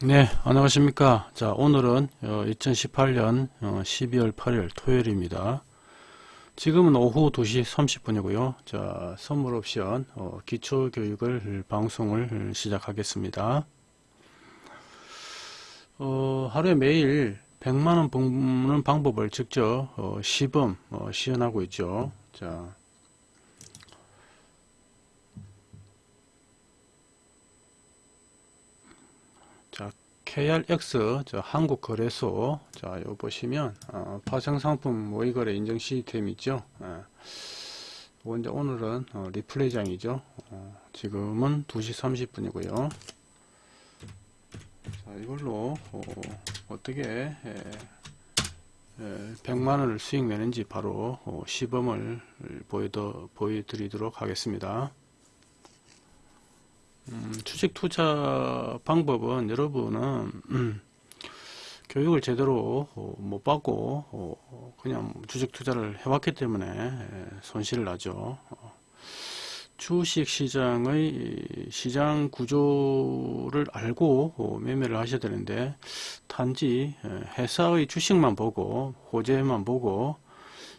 네, 안녕하십니까. 자, 오늘은 2018년 12월 8일 토요일입니다. 지금은 오후 2시 30분이고요. 자, 선물 옵션 어, 기초 교육을 방송을 시작하겠습니다. 어, 하루에 매일 100만원 버는 방법을 직접 어, 시범 어, 시연하고 있죠. 자, 자, KRX 저 한국거래소 자, 요 보시면 어, 파생상품 모의거래 인증 시스템 있죠. 예. 이제 오늘은 어, 리플레이장이죠. 어, 지금은 2시 30분이고요. 자, 이걸로 어, 떻게 예, 예, 100만원을 수익 내는지 바로 어, 시범을 보여드, 보여드리도록 하겠습니다. 음, 주식 투자 방법은 여러분은 음, 교육을 제대로 어, 못 받고 어, 그냥 주식 투자를 해왔기 때문에 예, 손실을 나죠. 어, 주식 시장의 시장 구조를 알고 어, 매매를 하셔야 되는데 단지 예, 회사의 주식만 보고 호재만 보고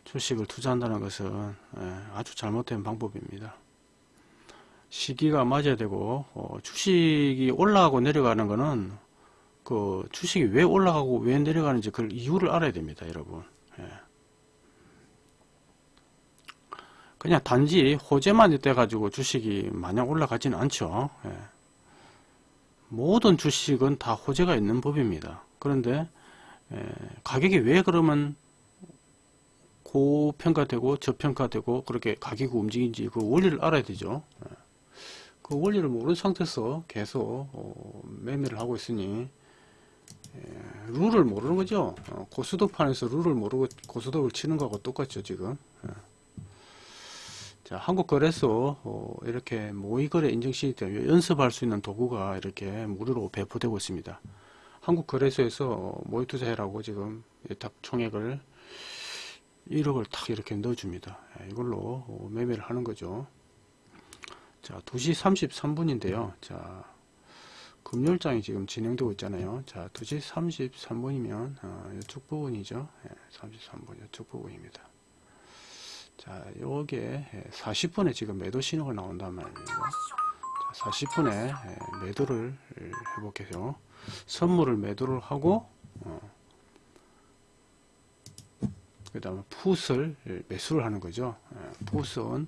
주식을 투자한다는 것은 예, 아주 잘못된 방법입니다. 시기가 맞아야 되고 어, 주식이 올라가고 내려가는 거는 그 주식이 왜 올라가고 왜 내려가는지 그 이유를 알아야 됩니다 여러분 예. 그냥 단지 호재만 돼 가지고 주식이 마냥 올라가지는 않죠 예. 모든 주식은 다 호재가 있는 법입니다 그런데 예, 가격이 왜 그러면 고평가되고 저평가되고 그렇게 가격이 움직이는지 그 원리를 알아야 되죠 예. 그 원리를 모르는 상태에서 계속 어, 매매를 하고 있으니 예, 룰을 모르는 거죠. 어, 고수도판에서 룰을 모르고 고수도를 치는 거하고 똑같죠 지금. 예. 자 한국거래소 어, 이렇게 모의거래 인증 시스템 연습할 수 있는 도구가 이렇게 무료로 배포되고 있습니다. 한국거래소에서 모의투자해라고 지금 딱 총액을 1억을 탁 이렇게 넣어줍니다. 예, 이걸로 어, 매매를 하는 거죠 자, 2시 33분인데요. 자, 금요일장이 지금 진행되고 있잖아요. 자, 2시 33분이면 어, 이쪽 부분이죠. 예, 33분 이쪽 부분입니다. 자, 요게 40분에 지금 매도 신호가 나온단 말이에요. 자, 40분에 예, 매도를 해볼게요. 선물을 매도를 하고 어, 그 다음에 풋을 매수를 하는 거죠. 예, 풋은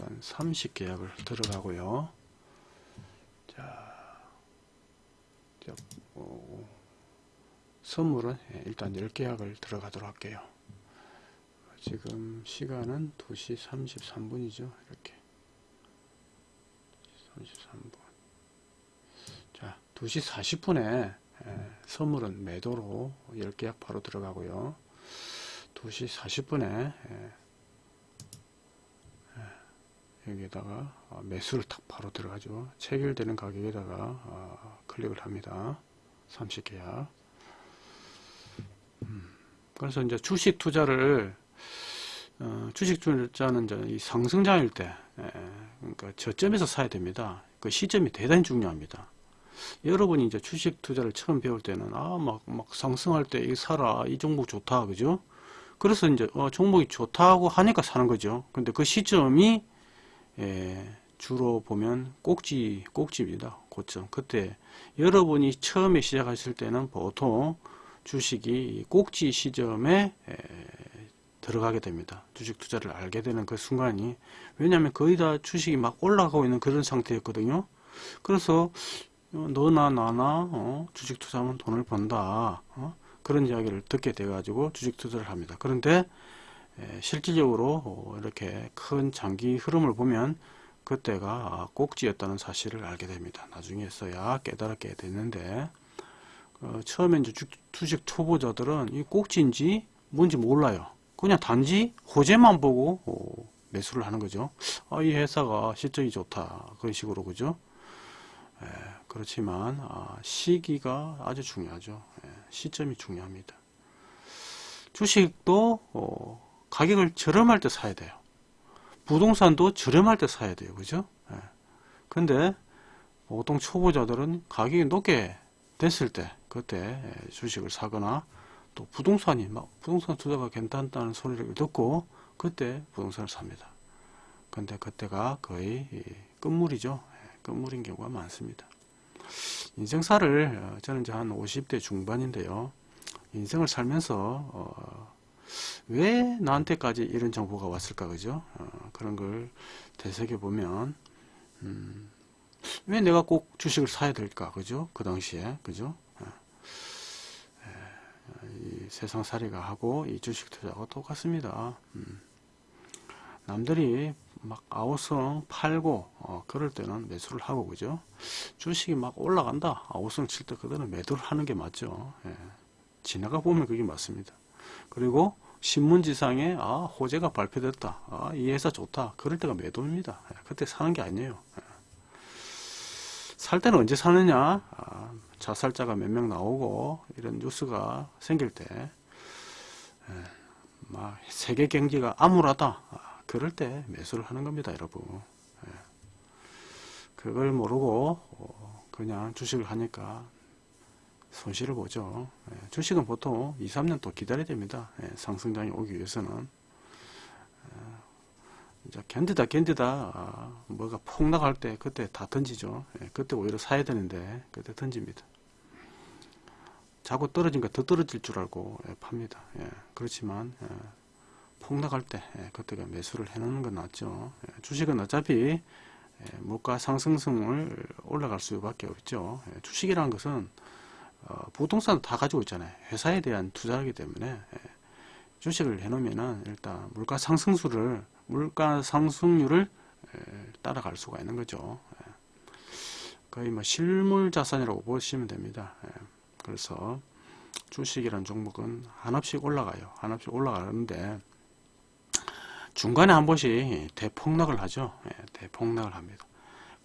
일단 30계약을 들어가고요. 자, 자 어, 선물은 예, 일단 10계약을 들어가도록 할게요. 지금 시간은 2시 33분이죠. 이렇게 33분 자 2시 40분에 예, 선물은 매도로 10계약 바로 들어가고요. 2시 40분에 여기에다가 어, 매수를 탁 바로 들어가죠. 체결되는 가격에다가 어, 클릭을 합니다. 30계약. 음, 그래서 이제 주식 투자를 어, 주식 투자는 이제 이 상승장일 때, 예, 그러니까 저점에서 사야 됩니다. 그 시점이 대단히 중요합니다. 여러분이 이제 주식 투자를 처음 배울 때는 아막막 상승할 때 이 사라 이 종목 좋다 그죠? 그래서 이제 어, 종목이 좋다고 하니까 사는 거죠. 근데 그 시점이 예, 주로 보면 꼭지 꼭지입니다. 고점 그때 여러분이 처음에 시작하실 때는 보통 주식이 꼭지 시점에 에, 들어가게 됩니다. 주식 투자를 알게 되는 그 순간이 왜냐하면 거의 다 주식이 막 올라가고 있는 그런 상태였거든요. 그래서 너나 나나 어, 주식 투자하면 돈을 번다 어? 그런 이야기를 듣게 돼 가지고 주식 투자를 합니다. 그런데 예, 실질적으로 어, 이렇게 큰 장기 흐름을 보면 그때가 꼭지였다는 사실을 알게 됩니다. 나중에서야 깨달게 됐는데 어, 처음에 이제 주식 초보자들은 이 꼭지인지 뭔지 몰라요. 그냥 단지 호재만 보고 어, 매수를 하는 거죠. 아, 이 회사가 실적이 좋다. 그런 식으로 그죠. 예, 그렇지만 아, 시기가 아주 중요하죠. 예, 시점이 중요합니다. 주식도 어, 가격을 저렴할 때 사야 돼요. 부동산도 저렴할 때 사야 돼요. 그죠? 예. 근데 보통 초보자들은 가격이 높게 됐을 때 그때 예, 주식을 사거나 또 부동산이 막 부동산 투자가 괜찮다는 소리를 듣고 그때 부동산을 삽니다. 근데 그때가 거의 이 끝물이죠. 예, 끝물인 경우가 많습니다. 인생사를 어, 저는 이제 한 50대 중반인데요. 인생을 살면서 어, 왜 나한테까지 이런 정보가 왔을까 그죠? 어, 그런 걸 되새겨 보면 음, 왜 내가 꼭 주식을 사야 될까 그죠? 그 당시에 그죠? 어, 에, 이 세상살이가 하고 이 주식 투자하고 똑같습니다. 음. 남들이 막 아우성 팔고 어, 그럴 때는 매수를 하고 그죠? 주식이 막 올라간다 아우성 칠 때 그때는 매도를 하는 게 맞죠. 예. 지나가 보면 그게 맞습니다. 그리고 신문지상에 아 호재가 발표됐다. 아, 이 회사 좋다. 그럴 때가 매도입니다. 예, 그때 사는 게 아니에요. 예. 살 때는 언제 사느냐? 아, 자살자가 몇 명 나오고 이런 뉴스가 생길 때 예, 막 세계 경기가 암울하다. 아, 그럴 때 매수를 하는 겁니다 여러분. 예. 그걸 모르고 어, 그냥 주식을 하니까 손실을 보죠. 예, 주식은 보통 2, 3년 또 기다려야 됩니다. 예, 상승장이 오기 위해서는. 어, 이제 견디다 견디다 아, 뭐가 폭락할 때 그때 다 던지죠. 예, 그때 오히려 사야 되는데 그때 던집니다. 자꾸 떨어진 거 더 떨어질 줄 알고 예, 팝니다. 예, 그렇지만 예, 폭락할 때 예, 그때가 매수를 해놓는 건 낫죠. 예, 주식은 어차피 예, 물가 상승성을 올라갈 수밖에 없죠. 예, 주식이라는 것은 어, 부동산 다 가지고 있잖아요. 회사에 대한 투자이기 때문에 예, 주식을 해놓으면은 일단 물가 상승수를 물가 상승률을 예, 따라갈 수가 있는 거죠. 예. 거의 뭐 실물 자산이라고 보시면 됩니다. 예. 그래서 주식이라는 종목은 한없씩 올라가요. 한없씩 올라가는데 중간에 한 번씩 대폭락을 하죠. 예, 대폭락을 합니다.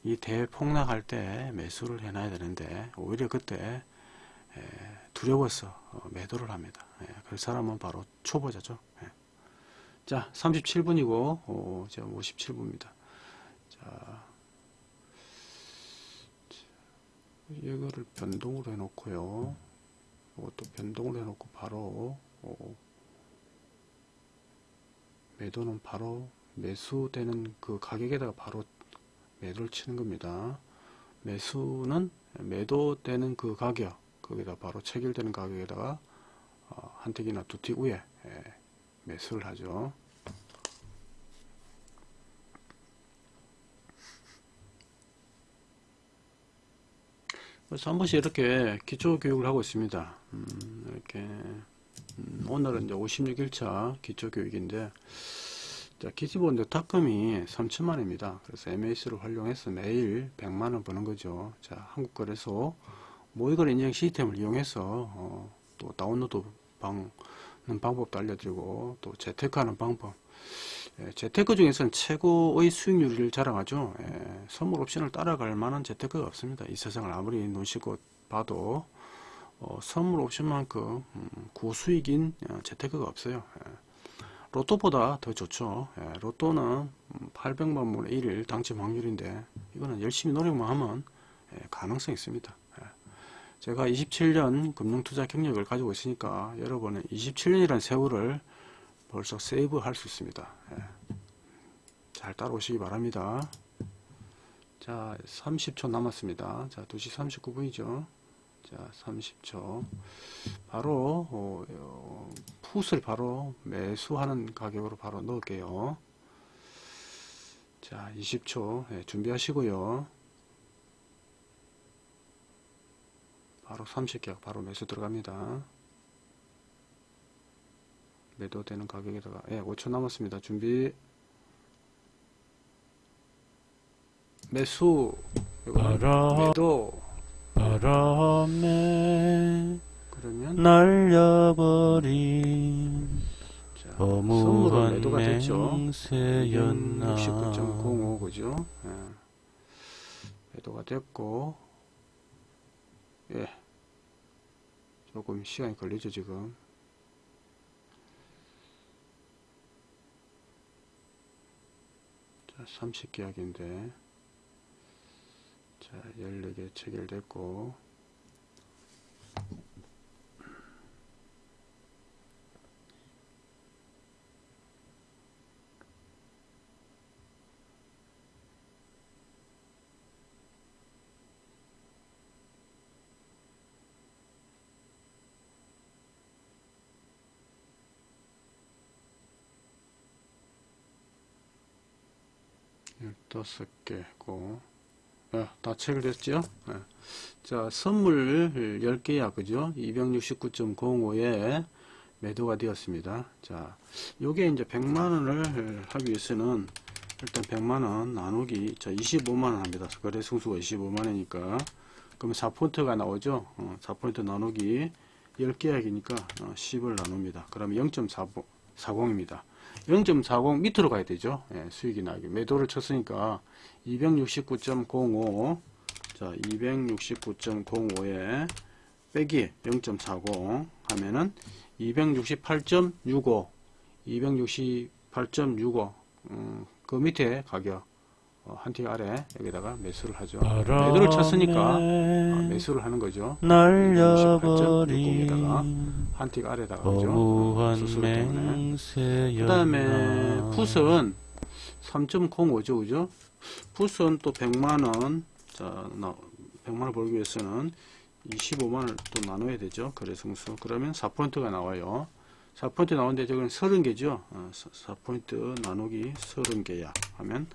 이 대폭락할 때 매수를 해놔야 되는데 오히려 그때 예, 두려워서 어, 매도를 합니다. 예, 그 사람은 바로 초보자죠. 예. 자, 37분이고 어, 이제 57분입니다. 자, 이거를 변동으로 해놓고요. 이것도 변동으로 해놓고 바로 어, 매도는 바로 매수되는 그 가격에다가 바로 매도를 치는 겁니다. 매수는 매도되는 그 가격 거기다 바로 체결되는 가격에다가 어, 한 틱이나 두틱 위에 예, 매수를 하죠. 그래서 한 번씩 이렇게 기초 교육을 하고 있습니다. 음, 이렇게 음, 오늘은 이제 56일차 기초 교육인데 자, 기지본 탁금이 3천만입니다. 그래서 MAC를 활용해서 매일 100만원 버는 거죠. 자, 한국거래소 모의거래 인증 시스템을 이용해서 어, 또 다운로드 방, 는 방법도 알려드리고 또 재테크하는 방법. 예, 재테크 중에서는 최고의 수익률을 자랑하죠. 예, 선물 옵션을 따라갈 만한 재테크가 없습니다. 이 세상을 아무리 눈시고 봐도 어, 선물 옵션만큼 음, 고수익인 어, 재테크가 없어요. 예, 로또보다 더 좋죠. 예, 로또는 800만 분의 1일 당첨 확률인데 이거는 열심히 노력만 하면 예, 가능성이 있습니다 제가 27년 금융투자 경력을 가지고 있으니까 여러분은 27년이라는 세월을 벌써 세이브 할 수 있습니다. 예. 잘 따라오시기 바랍니다. 자, 30초 남았습니다. 자, 2시 39분이죠. 자, 30초. 바로, 어, 어, 풋을 바로 매수하는 가격으로 바로 넣을게요. 자, 20초. 예, 준비하시고요. 바로 30개가 바로 매수 들어갑니다. 매도되는 가격에다가 예, 5초 남았습니다. 준비 매수 바람, 매도 바람에 그러면 날려버린 허무한 매도가 됐죠. 맹세였나 69.05 그죠? 예. 매도가 됐고 예. 조금 시간이 걸리죠 지금. 자 30계약인데. 자 14개 체결됐고 15개고, 예, 다 체결됐죠? 예. 자, 선물 10개야, 그죠? 269.05에 매도가 되었습니다. 자, 요게 이제 100만원을 하기 위해서는 일단 100만원 나누기, 자, 25만원 합니다. 거래 승수가 25만원이니까. 그러면 4포인트가 나오죠? 어, 4포인트 나누기 10계약이니까 어, 10을 나눕니다. 그러면 0.40입니다. 0.40 밑으로 가야 되죠. 예, 수익이 나기. 매도를 쳤으니까 269.05 자, 269.05에 빼기 0.40 하면은 268.65 268.65 음, 그 밑에 가격 어, 한티 아래 여기다가 매수를 하죠. 매도를 쳤으니까 아, 매수를 하는 거죠. 날려버린 한틱 아래다가 그죠? 거무한 수술 때문에. 맹세였나 그 다음에 풋은 3.05죠, 그죠? 풋은 또 100만원, 자, 나, 100만원 벌기 위해서는 25만원을 또 나눠야 되죠. 거래승수. 그러면 4포인트가 나와요. 4포인트 나오는데 저건 30개죠. 어, 4포인트 나누기 30개야. 하면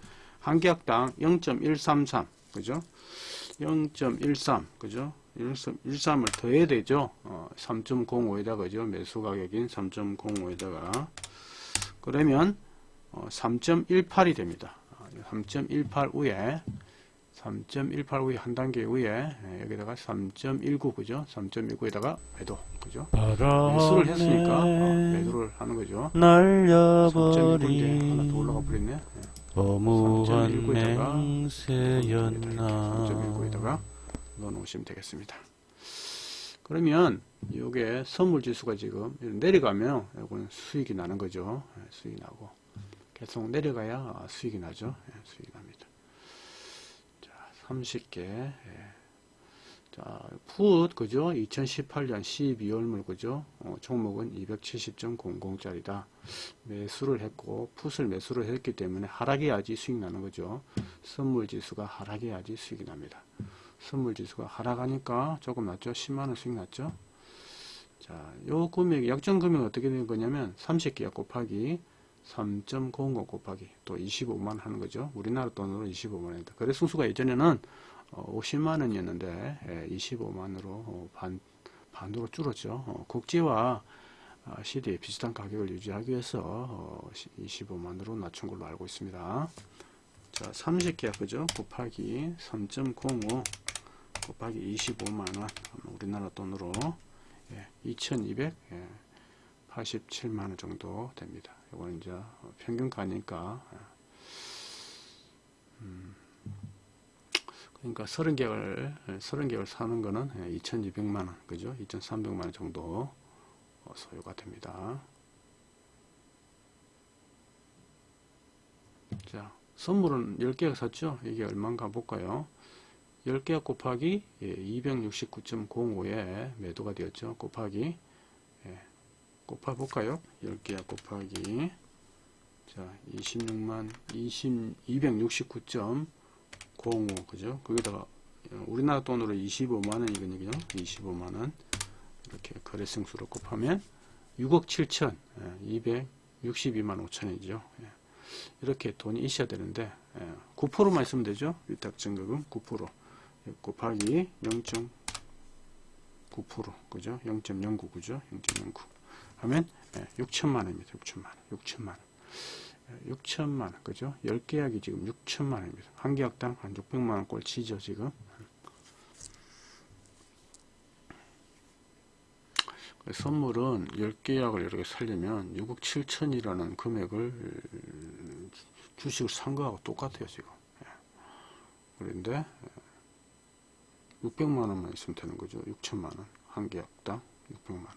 한 계약당 0.133, 그죠? 0.13, 그죠? 1.13을 더해야 되죠. 어, 3.05에다가, 그죠? 매수 가격인 3.05에다가. 그러면, 어, 3.18이 됩니다. 3.18 위에, 3.18 위에 한 단계 위에, 예, 여기다가 3.19, 그죠? 3.19에다가 매도, 그죠? 매수를 했으니까, 어, 매도를 하는 거죠. 3.19인데 하나 더 올라가 버렸네. 예. 3.19에다가 맹세였나 3.19에다가 넣어놓으시면 되겠습니다. 그러면 이게 선물 지수가 지금 내려가면 이건 수익이 나는 거죠. 예, 수익이 나고 계속 내려가야 수익이 나죠. 예, 수익이 납니다. 자, 30개. 자, 풋 그죠? 2018년 12월물 그죠? 어, 종목은 270.00짜리다. 매수를 했고 풋을 매수를 했기 때문에 하락해야지 수익 나는 거죠. 선물 지수가 하락해야지 수익이 납니다. 선물 지수가 하락하니까 조금 낮죠. 10만원 수익 났죠. 자, 요 금액, 약정 금액 어떻게 되는 거냐면 30개약 곱하기 3.05 곱하기 또 25만원 하는 거죠. 우리나라 돈으로 25만원입니다. 거래 승수가 예전에는 어, 50만 원이었는데 25만으로 반, 반으로 줄었죠. 어, 아, 시대에 비슷한 가격을 유지하기 위해서 어, 25만으로 낮춘 걸로 알고 있습니다. 자, 30개야 그죠? 곱하기 3.05 곱하기 25만원 우리나라 돈으로 예, 2287만원 정도 됩니다. 이거는 이제 평균가니까 예. 음, 그러니까 30개월 30개월 사는 거는 2200만원 그죠? 2300만원 정도 어, 소요가 됩니다. 자, 선물은 10개가 샀죠? 이게 얼마인가 볼까요? 10개 곱하기 269.05에 매도가 되었죠. 곱하기 예, 곱해 볼까요? 10개 곱하기 자, 26만 20 269.05 그죠? 거기다가 우리나라 돈으로 25만 원이거든요. 25만 원. 이렇게 거래승수로 곱하면 6억 7천 262만 5천이죠. 이렇게 돈이 있어야 되는데 9%만 있으면 되죠. 위탁증거금 9% 곱하기 0.9% 그죠? 0.09 그죠? 0.09 하면 6천만 원입니다. 6천만 원. 6천만 원. 6천만 원 그죠? 10계약이 지금 6천만 원입니다. 한 계약당 한 600만 원 꼴 치죠 지금. 선물은 10계약을 이렇게 살려면 6억 7천이라는 금액을 주식을 산 거하고 똑같아요 지금 예. 그런데 600만 원만 있으면 되는 거죠 6천만 원 한 계약당 600만 원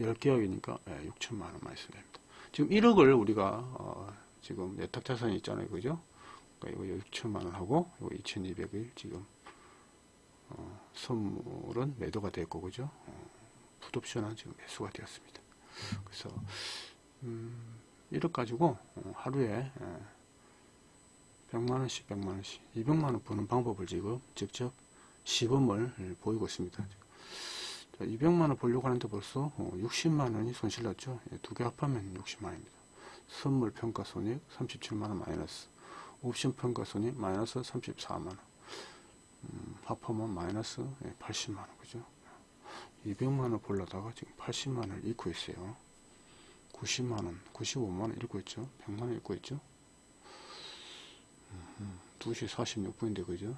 10계약이니까 6천만 원만 있으면 됩니다 지금 1억을 우리가 어 지금 예탁자산이 있잖아요 그죠 그러니까 이거 6천만 원 하고 이거 2200을 지금 어 선물은 매도가 됐고 그죠 어 풋옵션은 지금 매수가 되었습니다. 그래서 음, 1억 가지고 어, 하루에 100만원씩 100만원씩 200만원 버는 방법을 지금 직접 시범을 보이고 있습니다. 자, 200만원 벌려고 하는데 벌써 60만원이 손실 났죠. 두 개 합하면 60만원입니다. 선물 평가 손익 37만원 마이너스 옵션 평가손이 마이너스 34만원 음, 합하면 마이너스 80만원 그죠? 200만원 벌려다가 지금 80만원을 잃고 있어요. 90만원 95만원 잃고 있죠? 100만원 잃고 있죠? 음, 2시 46분인데 그죠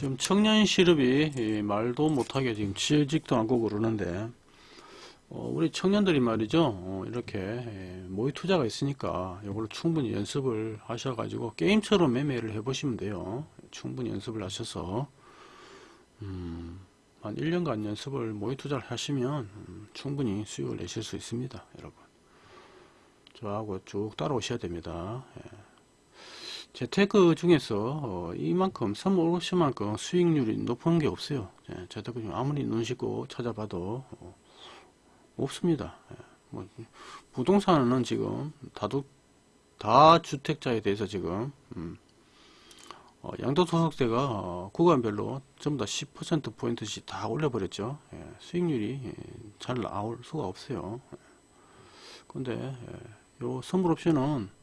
지금 청년 실업이 이 말도 못하게 지금 취직도 않고 그러는데 어, 우리 청년들이 말이죠. 어, 이렇게 예, 모의 투자가 있으니까 이걸로 충분히 연습을 하셔가지고 게임처럼 매매를 해보시면 돼요. 충분히 연습을 하셔서. 음, 한 1년간 연습을 모의 투자를 하시면 음, 충분히 수익을 내실 수 있습니다 여러분. 저하고 쭉 따라오셔야 됩니다. 예. 재테크 중에서 어, 이만큼 선물 옵션만큼 수익률이 높은 게 없어요. 예, 재테크 중 아무리 눈 씻고 찾아봐도 어, 없습니다. 예, 뭐, 부동산은 지금 다도 다주택자에 대해서 지금 음, 어, 양도소득세가 어, 구간별로 전부 다 10% 포인트씩 다 올려버렸죠. 예, 수익률이 예, 잘 나올 수가 없어요. 근데 예, 요 선물 옵션은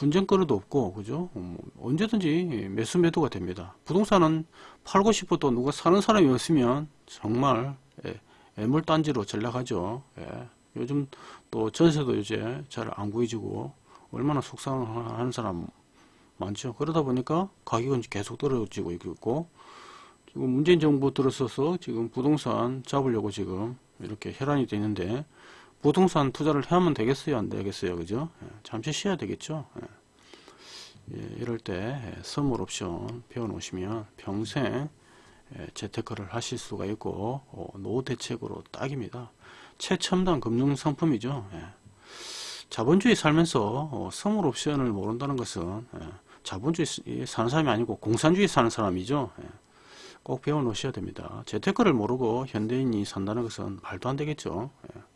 분쟁거리도 없고 그죠? 음, 언제든지 매수 매도가 됩니다. 부동산은 팔고 싶어도 누가 사는 사람이 없으면 정말 예, 애물단지로 전락하죠. 예, 요즘 또 전세도 이제 잘 안 구해지고 얼마나 속상하는 사람 많죠. 그러다 보니까 가격은 계속 떨어지고 있고 지금 문재인 정부 들어서서 지금 부동산 잡으려고 지금 이렇게 혈안이 되어 있는데 부동산 투자를 하면 되겠어요? 안 되겠어요? 그죠? 예, 잠시 쉬어야 되겠죠? 예. 예, 이럴 때 예, 선물 옵션 배워 놓으시면 평생 예, 재테크를 하실 수가 있고 어, 노후 대책으로 딱입니다. 최첨단 금융 상품이죠. 예. 자본주의 살면서 어, 선물 옵션을 모른다는 것은 예, 자본주의 사는 사람이 아니고 공산주의 사는 사람이죠. 예. 꼭 배워 놓으셔야 됩니다. 재테크를 모르고 현대인이 산다는 것은 말도 안 되겠죠. 예.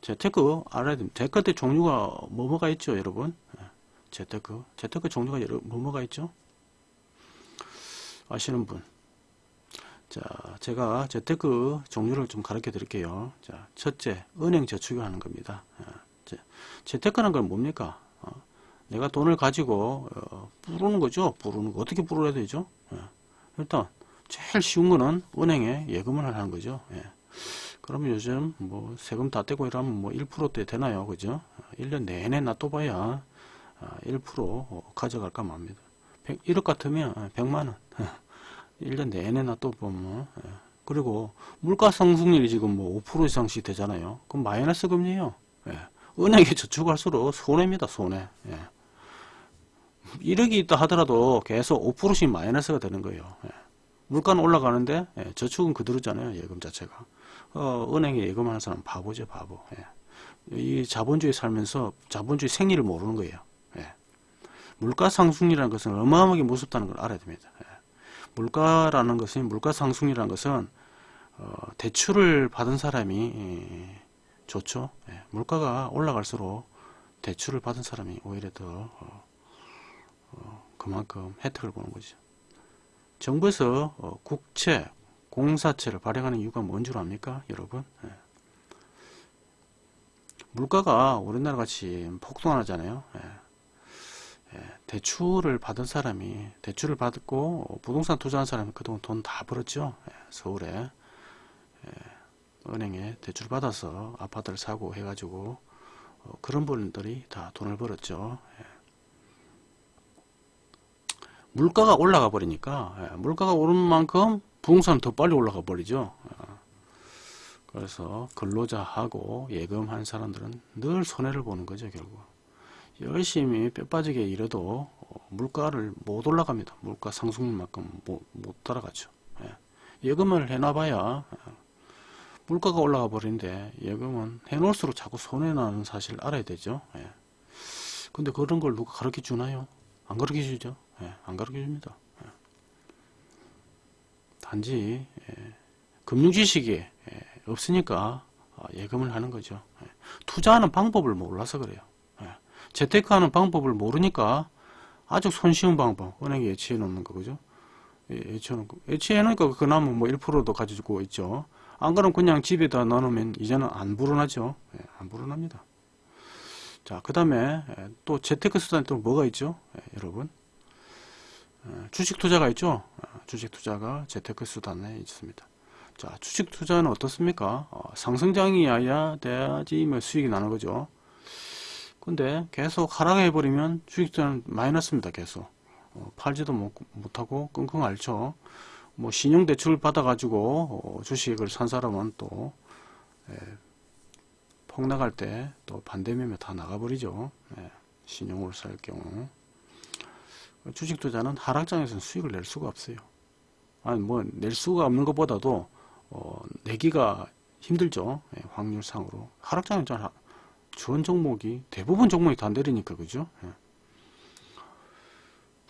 재테크 알아야 됩니다. 재테크 종류가 뭐뭐가 있죠, 여러분? 예, 재테크. 재테크 종류가 여러, 뭐뭐가 있죠? 아시는 분. 자, 제가 재테크 종류를 좀 가르쳐 드릴게요. 자, 첫째, 은행 저축을 하는 겁니다. 예, 자, 재테크는 건 뭡니까? 어, 내가 돈을 가지고, 어, 부르는 거죠. 부르는 거. 어떻게 부르야 되죠? 예, 일단, 제일 쉬운 거는 은행에 예금을 하는 거죠. 예. 그러면 요즘 뭐 세금 다 떼고 이러면 뭐 1%대 되나요? 그죠? 1년 내내 놔둬봐야 1% 가져갈까 맙니다. 1억 같으면 100만원. 1년 내내 놔둬보면. 그리고 물가 상승률이 지금 뭐 5% 이상씩 되잖아요. 그럼 마이너스 금리요. 예. 은행에 저축할수록 손해입니다. 손해. 예. 1억이 있다 하더라도 계속 5%씩 마이너스가 되는 거예요. 예. 물가는 올라가는데 예, 저축은 그대로잖아요. 예금 자체가. 어, 은행에 예금하는 사람 바보죠, 바보. 예. 이 자본주의 살면서 자본주의 생리를 모르는 거예요. 예. 물가 상승이라는 것은 어마어마하게 무섭다는 걸 알아야 됩니다. 예. 물가라는 것은 물가 상승이라는 것은 어, 대출을 받은 사람이 예, 좋죠. 예. 물가가 올라갈수록 대출을 받은 사람이 오히려 더 어, 어, 그만큼 혜택을 보는 거죠. 정부에서 어, 국채, 공사채를 발행하는 이유가 뭔 줄 압니까 여러분 예. 물가가 우리나라 같이 폭등하잖아요 예. 예. 대출을 받은 사람이 대출을 받고 부동산 투자한 사람이 그동안 돈 다 벌었죠 예. 서울에 예. 은행에 대출 받아서 아파트를 사고 해가지고 어, 그런 분들이 다 돈을 벌었죠. 예. 물가가 올라가 버리니까 예, 물가가 오른 만큼 부동산은 더 빨리 올라가 버리죠. 어, 그래서 근로자하고 예금한 사람들은 늘 손해를 보는 거죠 결국. 열심히 뼈 빠지게 일해도 어, 물가를 못 올라갑니다. 물가 상승률만큼 못, 못 따라가죠. 예. 예금을 해놔봐야 어, 물가가 올라가 버리는데 예금은 해놓을수록 자꾸 손해나는 사실을 알아야 되죠. 예. 근데 그런 걸 누가 가르쳐 주나요? 안 가르쳐 주죠. 예, 안 가르쳐 줍니다. 예. 단지 예, 금융 지식이 예, 없으니까 어, 예금을 하는 거죠. 예. 투자하는 방법을 몰라서 그래요. 예. 재테크하는 방법을 모르니까 아주 손쉬운 방법 은행에 예치해 놓는 거죠. 예, 예치해 놓고 예치해 놓으니까 그나마 뭐 1%도 가지고 있죠. 안 그러면 그냥 집에다 넣어놓으면 이제는 안 불어나죠. 예, 안 불어납니다. 자, 그 다음에 또 재테크 수단이 또 뭐가 있죠? 예, 여러분. 어, 주식 투자가 있죠? 어, 주식 투자가 재테크 수단에 있습니다. 자, 주식 투자는 어떻습니까? 어, 상승장이어야 돼야지 뭐 수익이 나는 거죠. 근데 계속 하락해 버리면 주식 투자는 마이너스입니다. 계속. 어, 팔지도 못, 못하고 끙끙 앓죠. 뭐 신용 대출 받아 가지고 어, 주식을 산 사람은 또 예, 폭락할 때 또 반대매매 다 나가버리죠. 예, 신용을 살 경우. 주식 투자는 하락장에서는 수익을 낼 수가 없어요. 아니 뭐 낼 수가 없는 것보다도 어, 내기가 힘들죠. 예, 확률상으로 하락장은 좀 하- 좋은 종목이 대부분 종목이 다 내리니까 그죠. 예.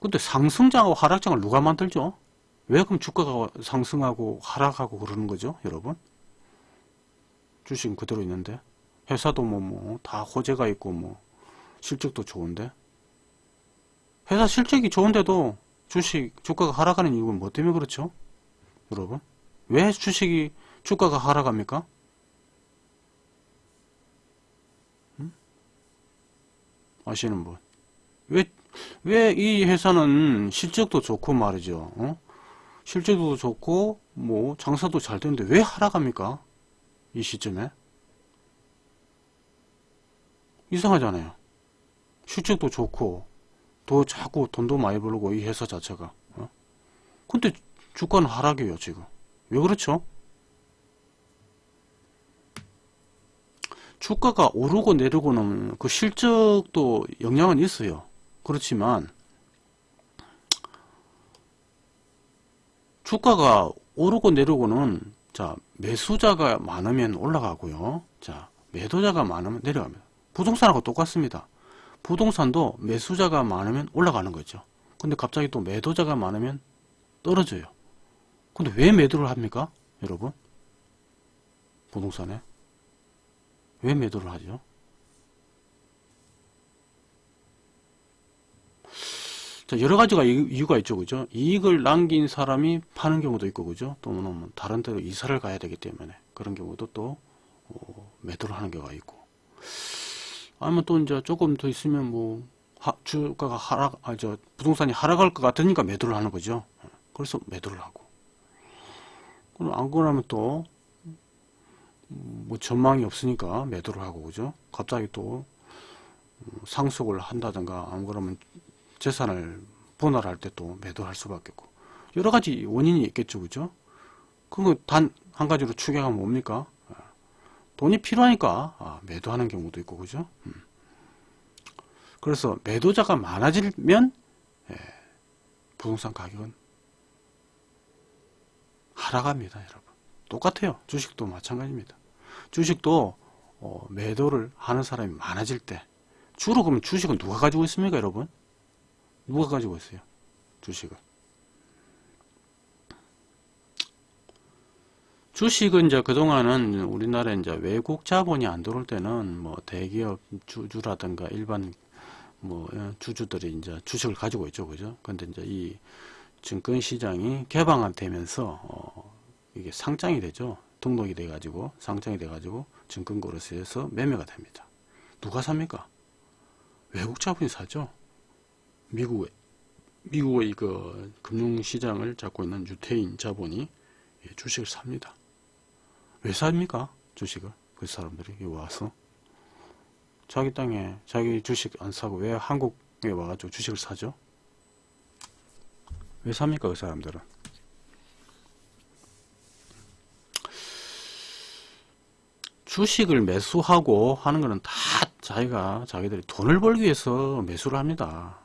근데 상승장하고 하락장을 누가 만들죠? 왜 그럼 주가가 상승하고 하락하고 그러는 거죠, 여러분? 주식은 그대로 있는데 회사도 뭐 뭐 다 호재가 있고 뭐 실적도 좋은데 회사 실적이 좋은데도 주식 주가가 하락하는 이유는 뭐 때문에 그렇죠? 여러분 왜 주식이 주가가 하락합니까? 음? 아시는 분? 왜 왜 이 회사는 실적도 좋고 말이죠. 어? 실적도 좋고 뭐 장사도 잘 되는데 왜 하락합니까? 이 시점에 이상하잖아요. 실적도 좋고 더 자꾸 돈도 많이 벌고 이 회사 자체가 어? 근데 주가는 하락이에요 지금 왜 그렇죠? 주가가 오르고 내리고는 그 실적도 영향은 있어요. 그렇지만 주가가 오르고 내리고는 자 매수자가 많으면 올라가고요. 자 매도자가 많으면 내려갑니다. 부동산하고 똑같습니다. 부동산도 매수자가 많으면 올라가는 거죠. 근데 갑자기 또 매도자가 많으면 떨어져요. 근데 왜 매도를 합니까? 여러분? 부동산에? 왜 매도를 하죠? 자, 여러 가지가 이- 이유가 있죠, 그죠? 이익을 남긴 사람이 파는 경우도 있고, 그죠? 또는 뭐 다른 데로 이사를 가야 되기 때문에 그런 경우도 또 어, 매도를 하는 경우가 있고. 아니면 또 이제 조금 더 있으면 뭐 하- 주가가 하락, 아, 저 부동산이 하락할 것 같으니까 매도를 하는 거죠. 그래서 매도를 하고. 그럼 안 그러면 또 뭐 전망이 없으니까 매도를 하고 그죠? 갑자기 또 음, 상속을 한다든가 안 그러면 재산을 분할할 때 또 매도할 수밖에 없고 여러 가지 원인이 있겠죠, 그죠? 그거 단 한 가지로 추격하면 뭡니까? 아, 돈이 필요하니까 아, 매도하는 경우도 있고, 그죠? 음. 그래서 매도자가 많아지면 예, 부동산 가격은 하락합니다, 여러분. 똑같아요. 주식도 마찬가지입니다. 주식도 어, 매도를 하는 사람이 많아질 때 주로 그럼 주식은 누가 가지고 있습니까, 여러분? 누가 가지고 있어요? 주식을. 주식은 이제 그동안은 우리나라에 이제 외국 자본이 안 들어올 때는 뭐 대기업 주주라든가 일반 뭐 어, 주주들이 이제 주식을 가지고 있죠, 그죠? 근데 이제 이 증권 시장이 개방되면서 어 이게 상장이 되죠. 등록이 돼 가지고 상장이 돼 가지고 증권 거래소에서 매매가 됩니다. 누가 삽니까? 외국 자본이 사죠. 미국의 미국의 그 금융 시장을 잡고 있는 유태인 자본이 예, 주식을 삽니다. 왜 삽니까? 주식을 그 사람들이 와서 자기 땅에 자기 주식 안 사고 왜 한국에 와가지고 주식을 사죠? 왜 삽니까 그 사람들은? 주식을 매수하고 하는 거는 다 자기가 자기들이 돈을 벌기 위해서 매수를 합니다.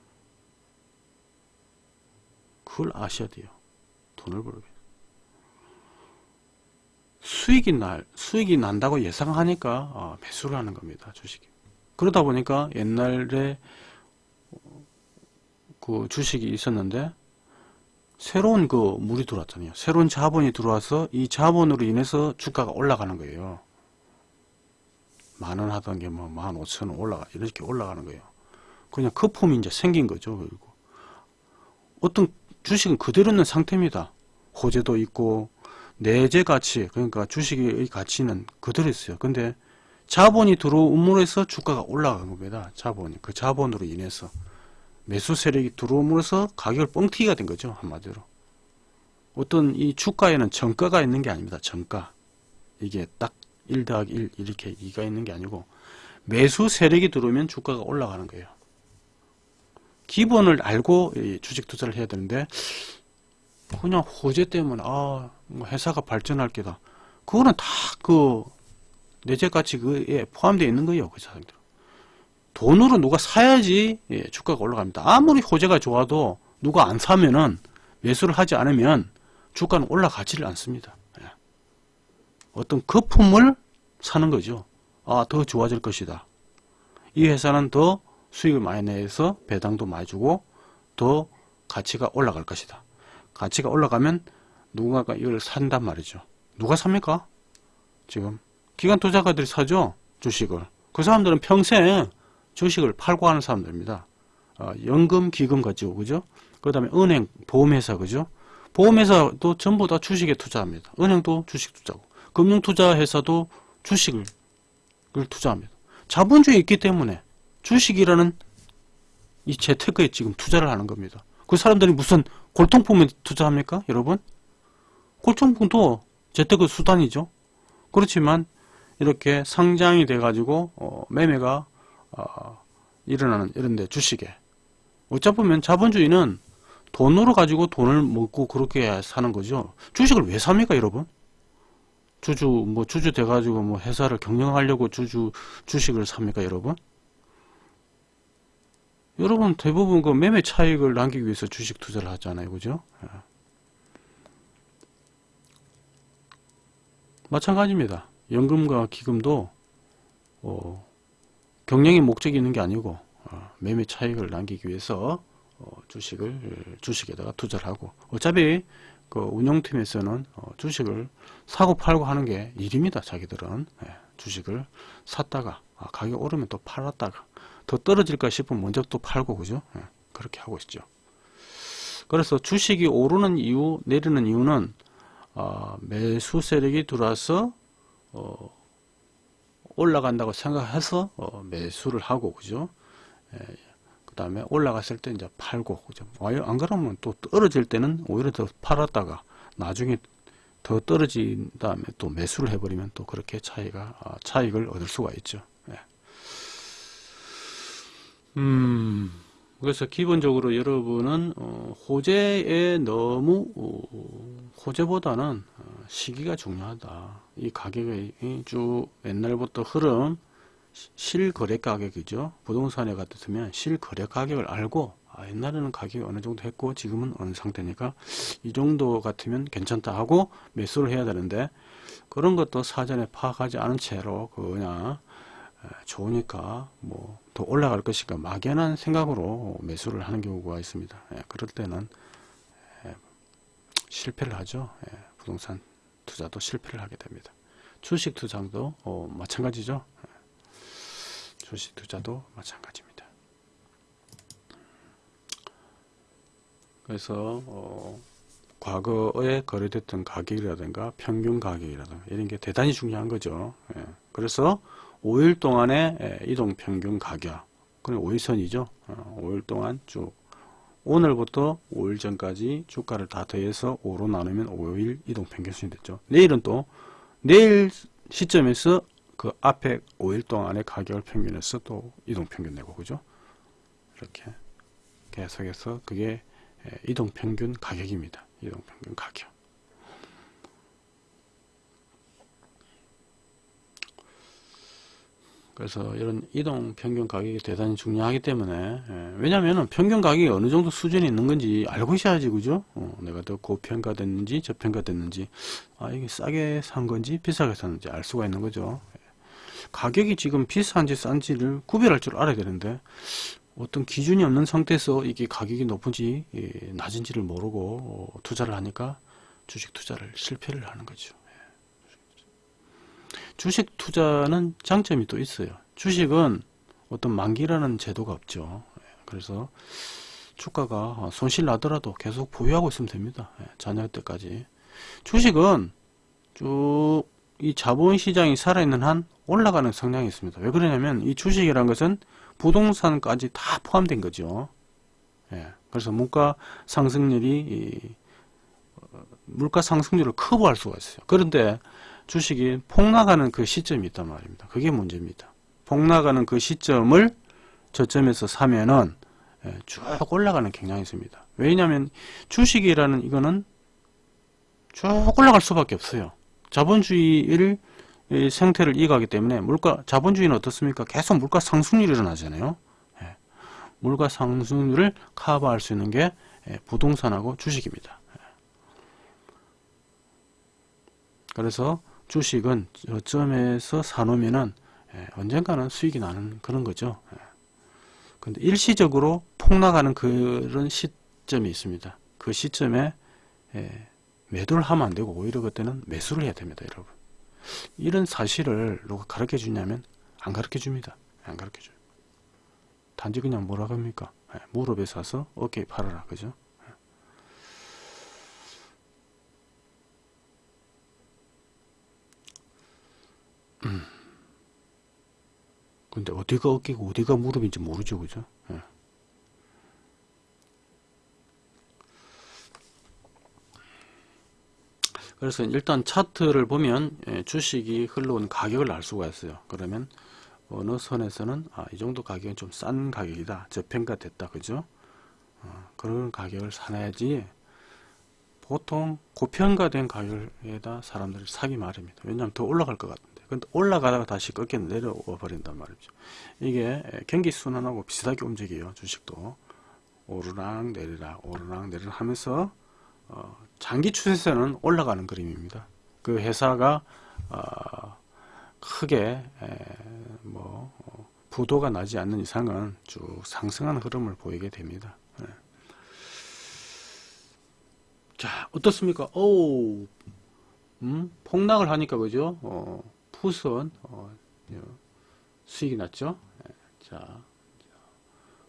그걸 아셔야 돼요. 돈을 벌기. 수익이 날 수익이 난다고 예상하니까 어, 매수를 하는 겁니다. 주식이. 그러다 보니까 옛날에 어, 그 주식이 있었는데 새로운 그 물이 들어왔잖아요. 새로운 자본이 들어와서 이 자본으로 인해서 주가가 올라가는 거예요. 만 원 하던 게 뭐 만 오천 원 올라가 이렇게 올라가는 거예요. 그냥 거품이 이제 생긴 거죠. 그리고 어떤 주식은 그대로 있는 상태입니다. 호재도 있고 내재 가치 그러니까 주식의 가치는 그대로 있어요. 근데 자본이 들어옴으로 해서 주가가 올라간 겁니다. 자본이 그 자본으로 인해서 매수 세력이 들어옴으로써 가격을 뻥튀기가 된 거죠. 한마디로 어떤 이 주가에는 정가가 있는 게 아닙니다. 정가 이게 딱 1 더하기 1 이렇게 2가 있는 게 아니고 매수 세력이 들어오면 주가가 올라가는 거예요. 기본을 알고 이 주식 투자를 해야 되는데 그냥 호재 때문에 아뭐 회사가 발전할 게다. 그거는 다 그 내재 가치 그에 포함되어 있는 거예요. 그 사람들. 돈으로 누가 사야지 예, 주가가 올라갑니다. 아무리 호재가 좋아도 누가 안 사면은 매수를 하지 않으면 주가는 올라가지를 않습니다. 예. 어떤 거품을 사는 거죠. 아, 더 좋아질 것이다. 이 회사는 더 수익을 많이 내서 배당도 많이 주고 더 가치가 올라갈 것이다. 가치가 올라가면 누군가가 이걸 산단 말이죠. 누가 삽니까? 지금 기관 투자가들이 사죠. 주식을. 그 사람들은 평생 주식을 팔고 하는 사람들입니다. 어, 연금, 기금 가지고 그죠? 그 다음에 은행, 보험회사 그죠? 보험회사도 전부 다 주식에 투자합니다. 은행도 주식 투자고 금융투자회사도 주식을 투자합니다. 자본주의에 있기 때문에 주식이라는 이 재테크에 지금 투자를 하는 겁니다. 그 사람들이 무슨 골통품에 투자합니까? 여러분? 골통품도 재테크 수단이죠. 그렇지만 이렇게 상장이 돼가지고 어, 매매가 어, 일어나는 이런데 주식에 어찌 보면 자본주의는 돈으로 가지고 돈을 먹고 그렇게 사는 거죠. 주식을 왜 삽니까, 여러분? 주주 뭐 주주 돼가지고 뭐 회사를 경영하려고 주주 주식을 삽니까, 여러분? 여러분 대부분 그 매매 차익을 남기기 위해서 주식 투자를 하잖아요, 그죠? 예. 마찬가지입니다. 연금과 기금도 어, 경영의 목적이 있는 게 아니고 어, 매매 차익을 남기기 위해서 어, 주식을 주식에다가 투자를 하고 어차피 그 운영팀에서는 어, 주식을 사고 팔고 하는 게 일입니다. 자기들은 예, 주식을 샀다가 아, 가격 오르면 또 팔았다가 더 떨어질까 싶으면 먼저 또 팔고 그죠? 예, 그렇게 하고 있죠. 그래서 주식이 오르는 이유 내리는 이유는 어, 매수 세력이 들어와서 어, 올라간다고 생각해서 어, 매수를 하고 그죠? 예, 그 다음에 올라갔을 때 이제 팔고 그죠? 안 그러면 또 떨어질 때는 오히려 더 팔았다가 나중에 더 떨어진 다음에 또 매수를 해버리면 또 그렇게 차이가 아, 차익을 얻을 수가 있죠. 예. 음. 그래서 기본적으로 여러분은 어, 호재에 너무 어, 호재보다는 어, 시기가 중요하다. 이 가격의 쭉 옛날부터 흐름 실거래 가격이죠. 부동산에 같으면 실거래 가격을 알고 아, 옛날에는 가격이 어느 정도 했고 지금은 어느 상태니까 이 정도 같으면 괜찮다 하고 매수를 해야 되는데 그런 것도 사전에 파악하지 않은 채로 그냥 좋으니까 뭐 더 올라갈 것이니까 막연한 생각으로 매수를 하는 경우가 있습니다. 예, 그럴 때는 예, 실패를 하죠. 예, 부동산 투자도 실패를 하게 됩니다. 주식 투자도 어, 마찬가지죠. 예, 주식 투자도 마찬가지입니다. 그래서 어, 과거에 거래됐던 가격이라든가 평균 가격이라든가 이런 게 대단히 중요한 거죠. 예, 그래서 5일 동안의 이동 평균 가격 그럼 5일선이죠 5일 어, 동안 쭉 오늘부터 5일 전까지 주가를 다 더해서 5로 나누면 5일 이동 평균선이 됐죠 내일은 또 내일 시점에서 그 앞에 5일 동안의 가격을 평균해서 또 이동 평균 내고 그죠? 이렇게 계속해서 그게 에, 이동 평균 가격입니다. 이동 평균 가격. 그래서 이런 이동 평균 가격이 대단히 중요하기 때문에 예, 왜냐하면 평균 가격이 어느 정도 수준이 있는 건지 알고 있어야지 그죠? 어, 내가 더 고평가 됐는지 저평가 됐는지 아 이게 싸게 산 건지 비싸게 샀는지 알 수가 있는 거죠. 예. 가격이 지금 비싼지 싼지를 구별할 줄 알아야 되는데 어떤 기준이 없는 상태에서 이게 가격이 높은지 예, 낮은지를 모르고 어, 투자를 하니까 주식 투자를 실패를 하는 거죠. 주식 투자는 장점이 또 있어요. 주식은 어떤 만기라는 제도가 없죠. 예, 그래서 주가가 손실 나더라도 계속 보유하고 있으면 됩니다. 예, 자녀 때까지. 주식은 쭉 이 자본시장이 살아있는 한 올라가는 성향이 있습니다. 왜 그러냐면 이 주식이란 것은 부동산까지 다 포함된 거죠. 예, 그래서 물가 상승률이 이, 어, 물가 상승률을 커버할 수가 있어요. 그런데 주식이 폭락하는 그 시점이 있단 말입니다. 그게 문제입니다. 폭락하는 그 시점을 저점에서 사면은 예, 쭉 올라가는 경향이 있습니다. 왜냐하면 주식이라는 이거는 쭉 올라갈 수밖에 없어요. 자본주의를 이 생태를 이해하기 때문에 물가 자본주의는 어떻습니까? 계속 물가 상승률이 일어나잖아요. 예, 물가 상승률을 커버할 수 있는 게 예, 부동산하고 주식입니다. 예. 그래서 주식은 저점에서 사놓으면은 예, 언젠가는 수익이 나는 그런 거죠. 예. 근데 일시적으로 폭락하는 그런 시점이 있습니다. 그 시점에 예, 매도를 하면 안 되고 오히려 그때는 매수를 해야 됩니다, 여러분. 이런 사실을 누가 가르쳐 주냐면 안 가르쳐 줍니다. 안 가르쳐 줘요. 단지 그냥 뭐라고 합니까? 예, 무릎에 사서 어깨에 팔아라. 그죠? 근데 어디가 어깨고 어디가 무릎인지 모르죠. 그죠? 예. 그래서 일단 차트를 보면 예, 주식이 흘러온 가격을 알 수가 있어요. 그러면 어느 선에서는 아, 이 정도 가격은 좀 싼 가격이다. 저평가 됐다. 그죠? 어, 그런 가격을 사놔야지 보통 고평가된 가격에다 사람들이 사기 마련입니다. 왜냐하면 더 올라갈 것 같은데. 근데 올라가다가 다시 꺾여 내려와 버린단 말이죠. 이게 경기 순환하고 비슷하게 움직여요. 주식도. 오르락 내리락 오르락 내리락 하면서 어, 장기 추세선은 올라가는 그림입니다. 그 회사가 어, 크게 에, 뭐 어, 부도가 나지 않는 이상은 쭉 상승하는 흐름을 보이게 됩니다. 예. 자 어떻습니까? 오, 음, 폭락을 하니까 그죠? 어, 푸선 어, 수익이 났죠? 예, 자.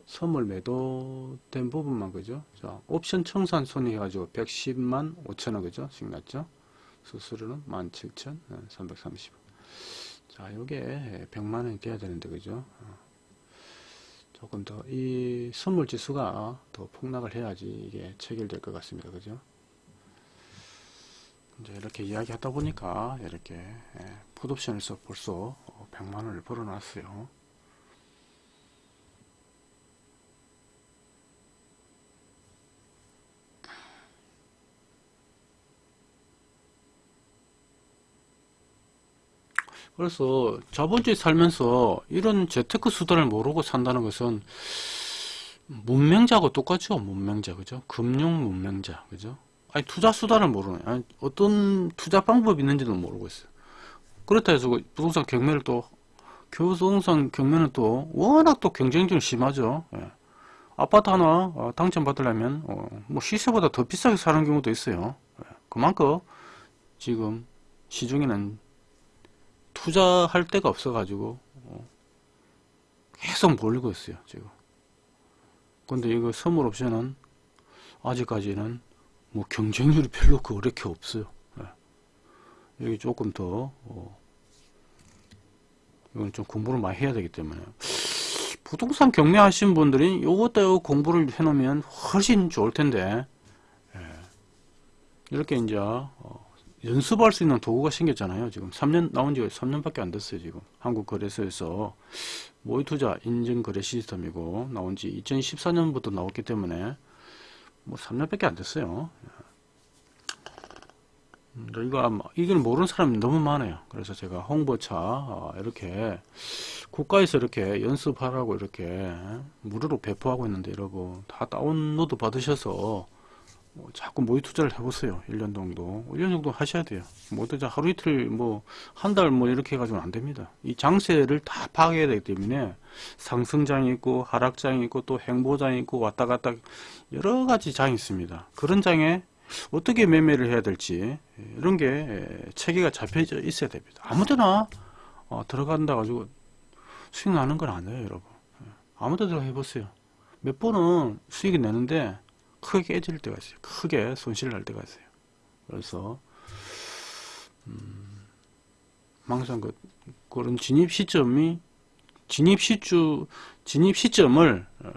선물 매도된 부분만 그죠? 자, 옵션 청산 손익 해가지고 110만 5천원 그죠? 씩 났죠? 수수료는 17,330원. 자, 요게 100만원이 돼야 되는데 그죠? 어. 조금 더 이 선물 지수가 더 폭락을 해야지 이게 체결될 것 같습니다. 그죠? 이제 이렇게 이야기 하다 보니까 이렇게 예, 풋옵션에서 벌써 100만원을 벌어놨어요. 그래서 자본주의 살면서 이런 재테크 수단을 모르고 산다는 것은 문맹자하고 똑같죠. 문맹자 그죠? 금융 문맹자 그죠? 아니 투자 수단을 모르네. 아니, 어떤 투자 방법이 있는지도 모르고 있어요. 그렇다 해서 그 부동산 경매를 또 부동산 경매는 또 워낙 또 경쟁률이 심하죠. 예. 아파트 하나 어, 당첨 받으려면 어, 뭐 시세보다 더 비싸게 사는 경우도 있어요. 예. 그만큼 지금 시중에는 투자할 데가 없어 가지고 어, 계속 몰리고 있어요 지금. 근데 이거 선물 옵션은 아직까지는 뭐 경쟁률이 별로 그렇게 없어요. 예. 여기 조금 더 어, 이건 좀 공부를 많이 해야 되기 때문에 부동산 경매 하신 분들이 요것도 공부를 해놓으면 훨씬 좋을 텐데 예. 이렇게 이제 어, 연습할 수 있는 도구가 생겼잖아요. 지금 3년 나온 지가 3년밖에 안 됐어요. 지금 한국 거래소에서 모의 투자 인증 거래 시스템이고 나온 지 2014년부터 나왔기 때문에 뭐 3년밖에 안 됐어요. 음, 이거 아마 이걸 모르는 사람이 너무 많아요. 그래서 제가 홍보차 어, 이렇게 국가에서 이렇게 연습하라고 이렇게 무료로 배포하고 있는데 여러분 다 다운로드 받으셔서 뭐 자꾸 모의 투자를 해보세요. 1년 정도. 1년 정도 하셔야 돼요. 뭐 하루 이틀 뭐 한 달 뭐 이렇게 해가지고는 안 됩니다. 이 장세를 다 파악해야 되기 때문에 상승장이 있고 하락장이 있고 또 행보장이 있고 왔다 갔다 여러 가지 장이 있습니다. 그런 장에 어떻게 매매를 해야 될지 이런 게 체계가 잡혀져 있어야 됩니다. 아무 데나 어, 들어간다 가지고 수익 나는 건 아니에요, 여러분. 아무 데나 해보세요. 몇 번은 수익이 내는데 크게 깨질 때가 있어요. 크게 손실을 날 때가 있어요. 그래서 음, 항상 그 그런 진입 시점이 진입 시주 진입 시점을 어,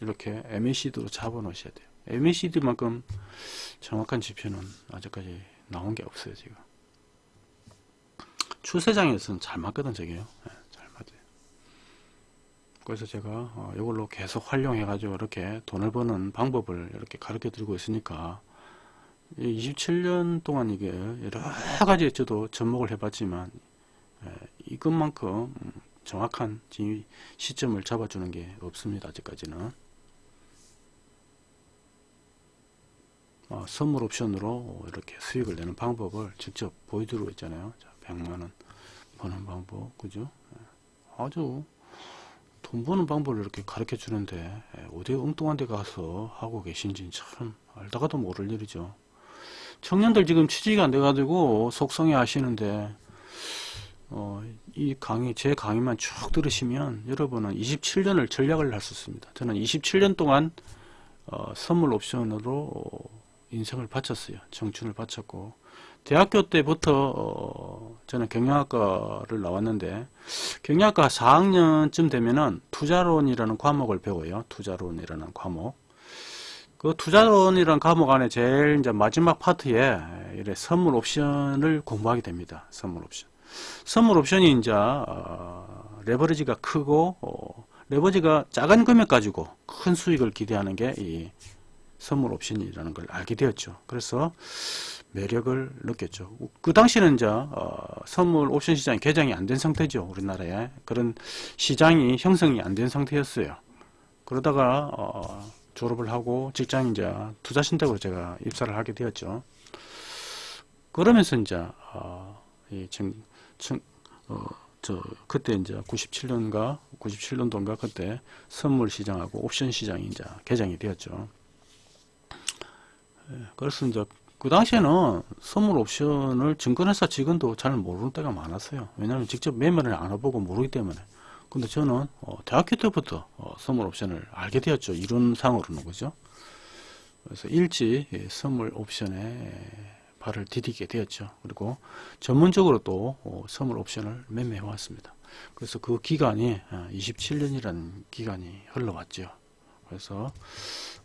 이렇게 MACD로 잡아 놓으셔야 돼요. MACD만큼 정확한 지표는 아직까지 나온 게 없어요, 지금. 추세장에서는 잘 맞거든, 저게요. 예. 그래서 제가 어, 이걸로 계속 활용해 가지고 이렇게 돈을 버는 방법을 이렇게 가르쳐 드리고 있으니까 27년 동안 이게 여러 가지 저도 접목을 해 봤지만 예, 이것만큼 음, 정확한 시점을 잡아주는 게 없습니다. 아직까지는. 어, 선물 옵션으로 이렇게 수익을 내는 방법을 직접 보여드리고 있잖아요. 자, 100만원 버는 방법, 그죠? 예, 아주 돈 버는 방법을 이렇게 가르쳐 주는데 예, 어디 엉뚱한 데 가서 하고 계신지 참 알다가도 모를 일이죠. 청년들 지금 취직이 안 돼 가지고 속성에 하시는데 어, 이 강의 제 강의만 쭉 들으시면 여러분은 27년을 전략을 할 수 있습니다. 저는 27년 동안 어, 선물 옵션으로 어, 인생을 바쳤어요. 청춘을 바쳤고 대학교 때부터 어, 저는 경영학과를 나왔는데 경영학과 4학년쯤 되면은 투자론이라는 과목을 배워요. 투자론이라는 과목. 그 투자론이라는 과목 안에 제일 이제 마지막 파트에 이래 선물 옵션을 공부하게 됩니다. 선물 옵션. 선물 옵션이 이제 어, 레버리지가 크고 어, 레버리지가 작은 금액 가지고 큰 수익을 기대하는 게 이 선물 옵션이라는 걸 알게 되었죠. 그래서 매력을 느꼈죠. 그 당시는 이제 어, 선물 옵션 시장이 개장이 안 된 상태죠. 우리나라에 그런 시장이 형성이 안 된 상태였어요. 그러다가 어, 졸업을 하고 직장 이제 투자 신탁으로 제가 입사를 하게 되었죠. 그러면서 이제 어, 이 청, 청, 어, 저 그때 이제 97년가 97년도인가 그때 선물 시장하고 옵션 시장이 이제 개장이 되었죠. 예, 그래서 이제 그 당시에는 선물 옵션을 증권회사 직원도 잘 모르는 때가 많았어요. 왜냐하면 직접 매매를 안 해보고 모르기 때문에. 근데 저는 어, 대학교 때부터 어, 선물 옵션을 알게 되었죠. 이론상으로는 그죠. 그래서 일찍 예, 선물 옵션에 발을 디디게 되었죠. 그리고 전문적으로 또 어, 선물 옵션을 매매해 왔습니다. 그래서 그 기간이 27년이라는 기간이 흘러왔죠. 그래서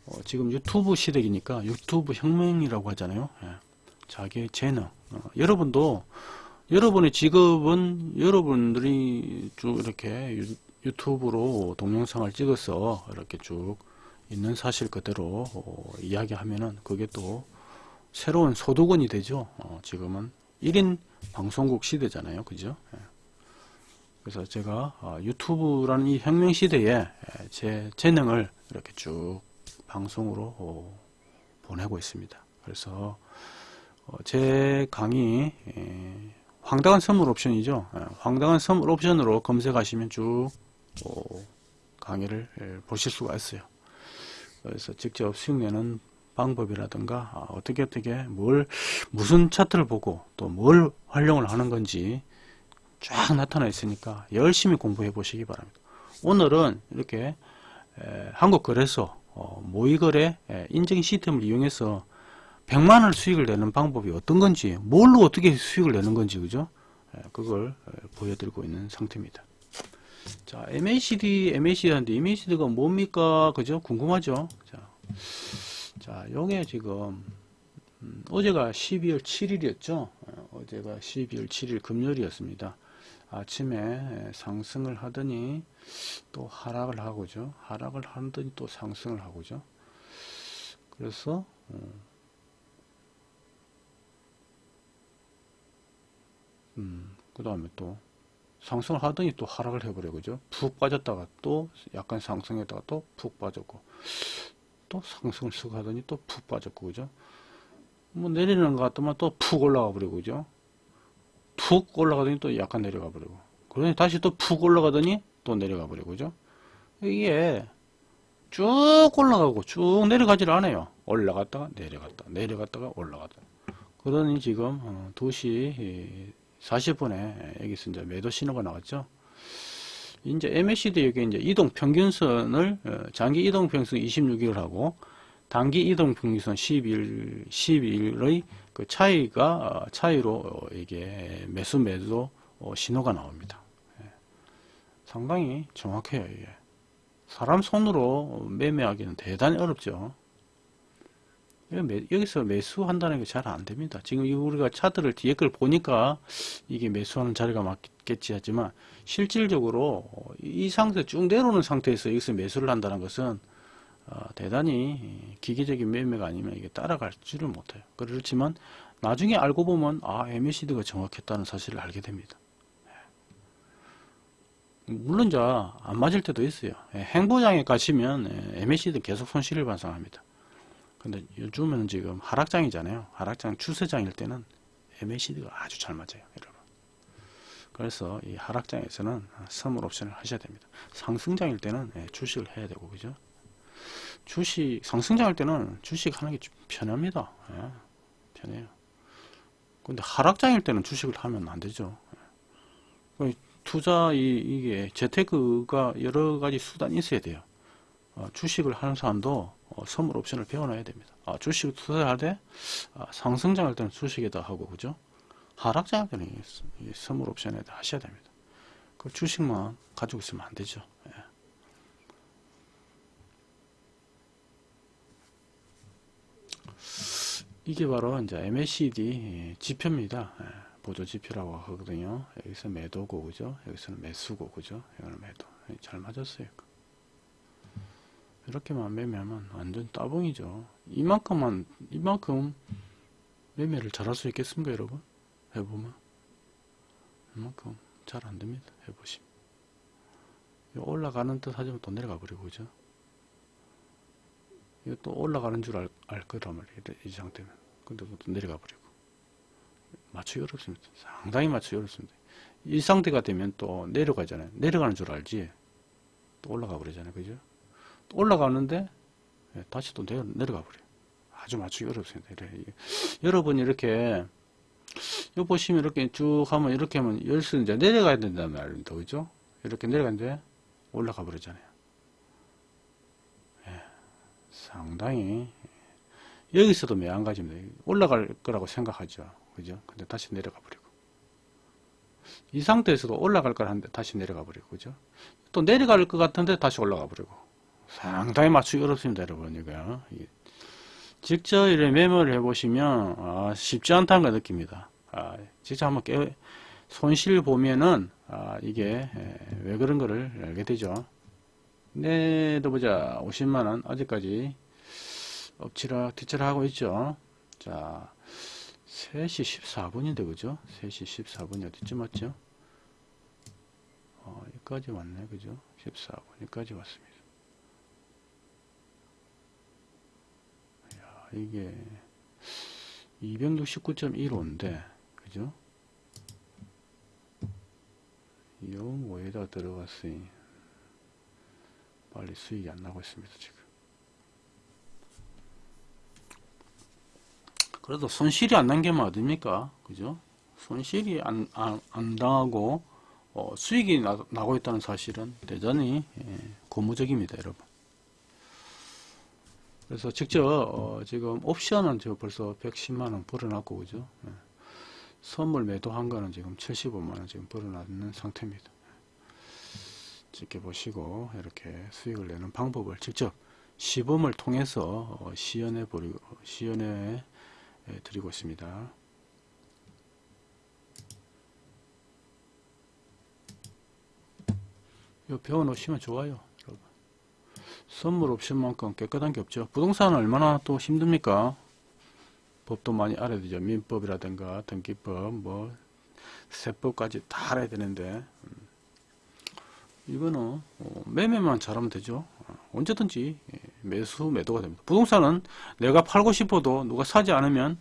어, 지금 유튜브 시대이니까 유튜브 혁명이라고 하잖아요. 예. 자기의 재능. 어, 여러분도 여러분의 직업은 여러분들이 쭉 이렇게 유, 유튜브로 동영상을 찍어서 이렇게 쭉 있는 사실 그대로 어, 이야기하면은 그게 또 새로운 소득원이 되죠. 어, 지금은 1인 방송국 시대잖아요. 그죠? 예. 그래서 제가 어, 유튜브라는 이 혁명 시대에 예, 제 재능을 이렇게 쭉 방송으로 어, 보내고 있습니다. 그래서 어, 제 강의 에, 황당한 선물 옵션이죠. 예, 황당한 선물 옵션으로 검색하시면 쭉 어, 강의를 예, 보실 수가 있어요. 그래서 직접 수익 내는 방법이라든가 아, 어떻게 어떻게 뭘 무슨 차트를 보고 또 뭘 활용을 하는 건지 쫙 나타나 있으니까 열심히 공부해 보시기 바랍니다. 오늘은 이렇게 에, 한국거래소 어, 모의거래 에, 인증 시스템을 이용해서 100만 원 수익을 내는 방법이 어떤 건지 뭘로 어떻게 수익을 내는 건지 그죠? 에, 그걸 에, 보여드리고 있는 상태입니다. 자, MACD, MACD인데 MACD가 뭡니까? 그죠? 궁금하죠? 자, 자, 요게 지금 음, 어제가 12월 7일이었죠. 어 제가 12월 7일 금요일이었습니다. 아침에 상승을 하더니 또 하락을 하고죠. 하락을 하더니 또 상승을 하고죠. 그래서 음, 그 다음에 또 상승을 하더니 또 하락을 해버려 그죠 푹 빠졌다가 또 약간 상승했다가 또 푹 빠졌고 또 상승을 쓱 하더니 또 푹 빠졌고 그죠 뭐 내리는 것 같더만 또 푹 올라가 버리고 그죠 푹 올라가더니 또 약간 내려가 버리고. 그러니 다시 또 푹 올라가더니 또 내려가 버리고 그죠? 이게 쭉 올라가고 쭉 내려가질 않아요. 올라갔다가 내려갔다 내려갔다가 올라갔다. 그러니 지금 어, 2시 40분에 여기서 이제 매도 신호가 나왔죠. 이제 MACD 여기 이제 이동 평균선을 어, 장기 이동 평균선 26일을 하고 단기 이동 평균선 12일 12일의 그 차이가 어, 차이로 어, 이게 매수 매도 어, 신호가 나옵니다. 예. 상당히 정확해요. 이게. 사람 손으로 매매하기는 대단히 어렵죠. 여기서 매수한다는 게 잘 안 됩니다. 지금 이 우리가 차트를 뒤에 걸 보니까 이게 매수하는 자리가 맞겠지 하지만 실질적으로 이 상태 쭉 내려오는 상태에서 여기서 매수를 한다는 것은 어, 대단히 기계적인 매매가 아니면 이게 따라갈 줄을 못해요. 그렇지만 나중에 알고 보면 아 MACD가 정확했다는 사실을 알게 됩니다. 물론 이제 안 맞을 때도 있어요. 예, 행보장에 가시면 MACD 계속 손실을 발생합니다. 근데 요즘은 지금 하락장이잖아요. 하락장 추세장일 때는 MACD가 아주 잘 맞아요, 여러분. 그래서 이 하락장에서는 선물 옵션을 하셔야 됩니다. 상승장일 때는 예, 주식을 해야 되고, 그죠? 주식, 상승장일 때는 주식 하는 게좀 편합니다. 예, 편해요. 근데 하락장일 때는 주식을 하면 안 되죠. 예. 투자, 이, 이게 재테크가 여러 가지 수단이 있어야 돼요. 어, 주식을 하는 사람도 어, 선물 옵션을 배워놔야 됩니다. 아, 주식 투자할 때 아, 상승장할 때는 주식에다 하고 그죠? 하락장할 때는 이 스- 이 선물 옵션에다 하셔야 됩니다. 그 주식만 가지고 있으면 안 되죠. 예. 이게 바로 이제 MACD 지표입니다. 예, 보조 지표라고 하거든요. 여기서 매도고 그죠? 여기서는 매수고 그죠? 이거는 매도. 예, 잘 맞았어요. 이렇게만 매매하면 완전 따봉이죠. 이만큼만, 이만큼 매매를 잘할 수 있겠습니까, 여러분? 해보면. 이만큼 잘 안 됩니다. 해보시면. 올라가는 듯 하지만 또 내려가 버리고, 그죠? 이거 또 올라가는 줄 알, 알 거란 말이에요. 이 상태면. 근데 또 내려가 버리고. 맞추기 어렵습니다. 상당히 맞추기 어렵습니다. 이 상태가 되면 또 내려가잖아요. 내려가는 줄 알지. 또 올라가 버리잖아요. 그죠? 또 올라가는데 예, 다시 또 내려, 내려가 버려요. 아주 맞추기 어렵습니다. 이게. 여러분이 이렇게 요 보시면 이렇게 쭉 하면 이렇게 하면 열수 이제 내려가야 된다는 말입니다. 그죠? 이렇게 내려가는데 올라가 버리잖아요. 예, 상당히 여기서도 매한가지입니다. 올라갈 거라고 생각하죠. 그죠? 근데 다시 내려가 버리고 이 상태에서도 올라갈 걸 하는데 다시 내려가 버리고 그죠? 또 내려갈 것 같은데 다시 올라가 버리고 상당히 맞추기 어렵습니다, 여러분. 이거 직접 이렇게 메모를 해보시면 아, 쉽지 않다는 걸 느낍니다. 아, 직접 한번 깨 손실 보면은 아, 이게 에, 왜 그런 거를 알게 되죠. 내도 보자 50만 원 아직까지 엎치락 뒤치락 하고 있죠. 자 3시 14분인데 그죠? 3시 14분이 어디쯤 왔죠? 어, 여기까지 왔네 그죠? 14분 여기까지 왔습니다. 야, 이게 269.15인데 그죠? 요 뭐에다 들어갔으니 빨리 수익이 안 나고 있습니다 지금 그래도 손실이 안 난 게 뭐 어딥니까? 그죠? 손실이 안, 안, 안 당하고 어, 수익이 나, 나고 있다는 사실은 대단히 예, 고무적입니다 여러분. 그래서 직접 어, 지금 옵션은 저 벌써 110만원 벌어놨고 그죠? 예. 선물 매도한 거는 지금 75만원 지금 벌어놨는 상태입니다. 지켜보시고 이렇게 수익을 내는 방법을 직접 시범을 통해서 어, 시연해 버리고 시연해 예, 드리고 있습니다. 이거 배워 놓으시면 좋아요. 여러분. 선물 옵션만큼 깨끗한 게 없죠. 부동산은 얼마나 또 힘듭니까? 법도 많이 알아야 되죠. 민법이라든가 등기법, 뭐 세법까지 다 알아야 되는데 음. 이거는 어, 매매만 잘하면 되죠. 어, 언제든지 예, 매수 매도가 됩니다. 부동산은 내가 팔고 싶어도 누가 사지 않으면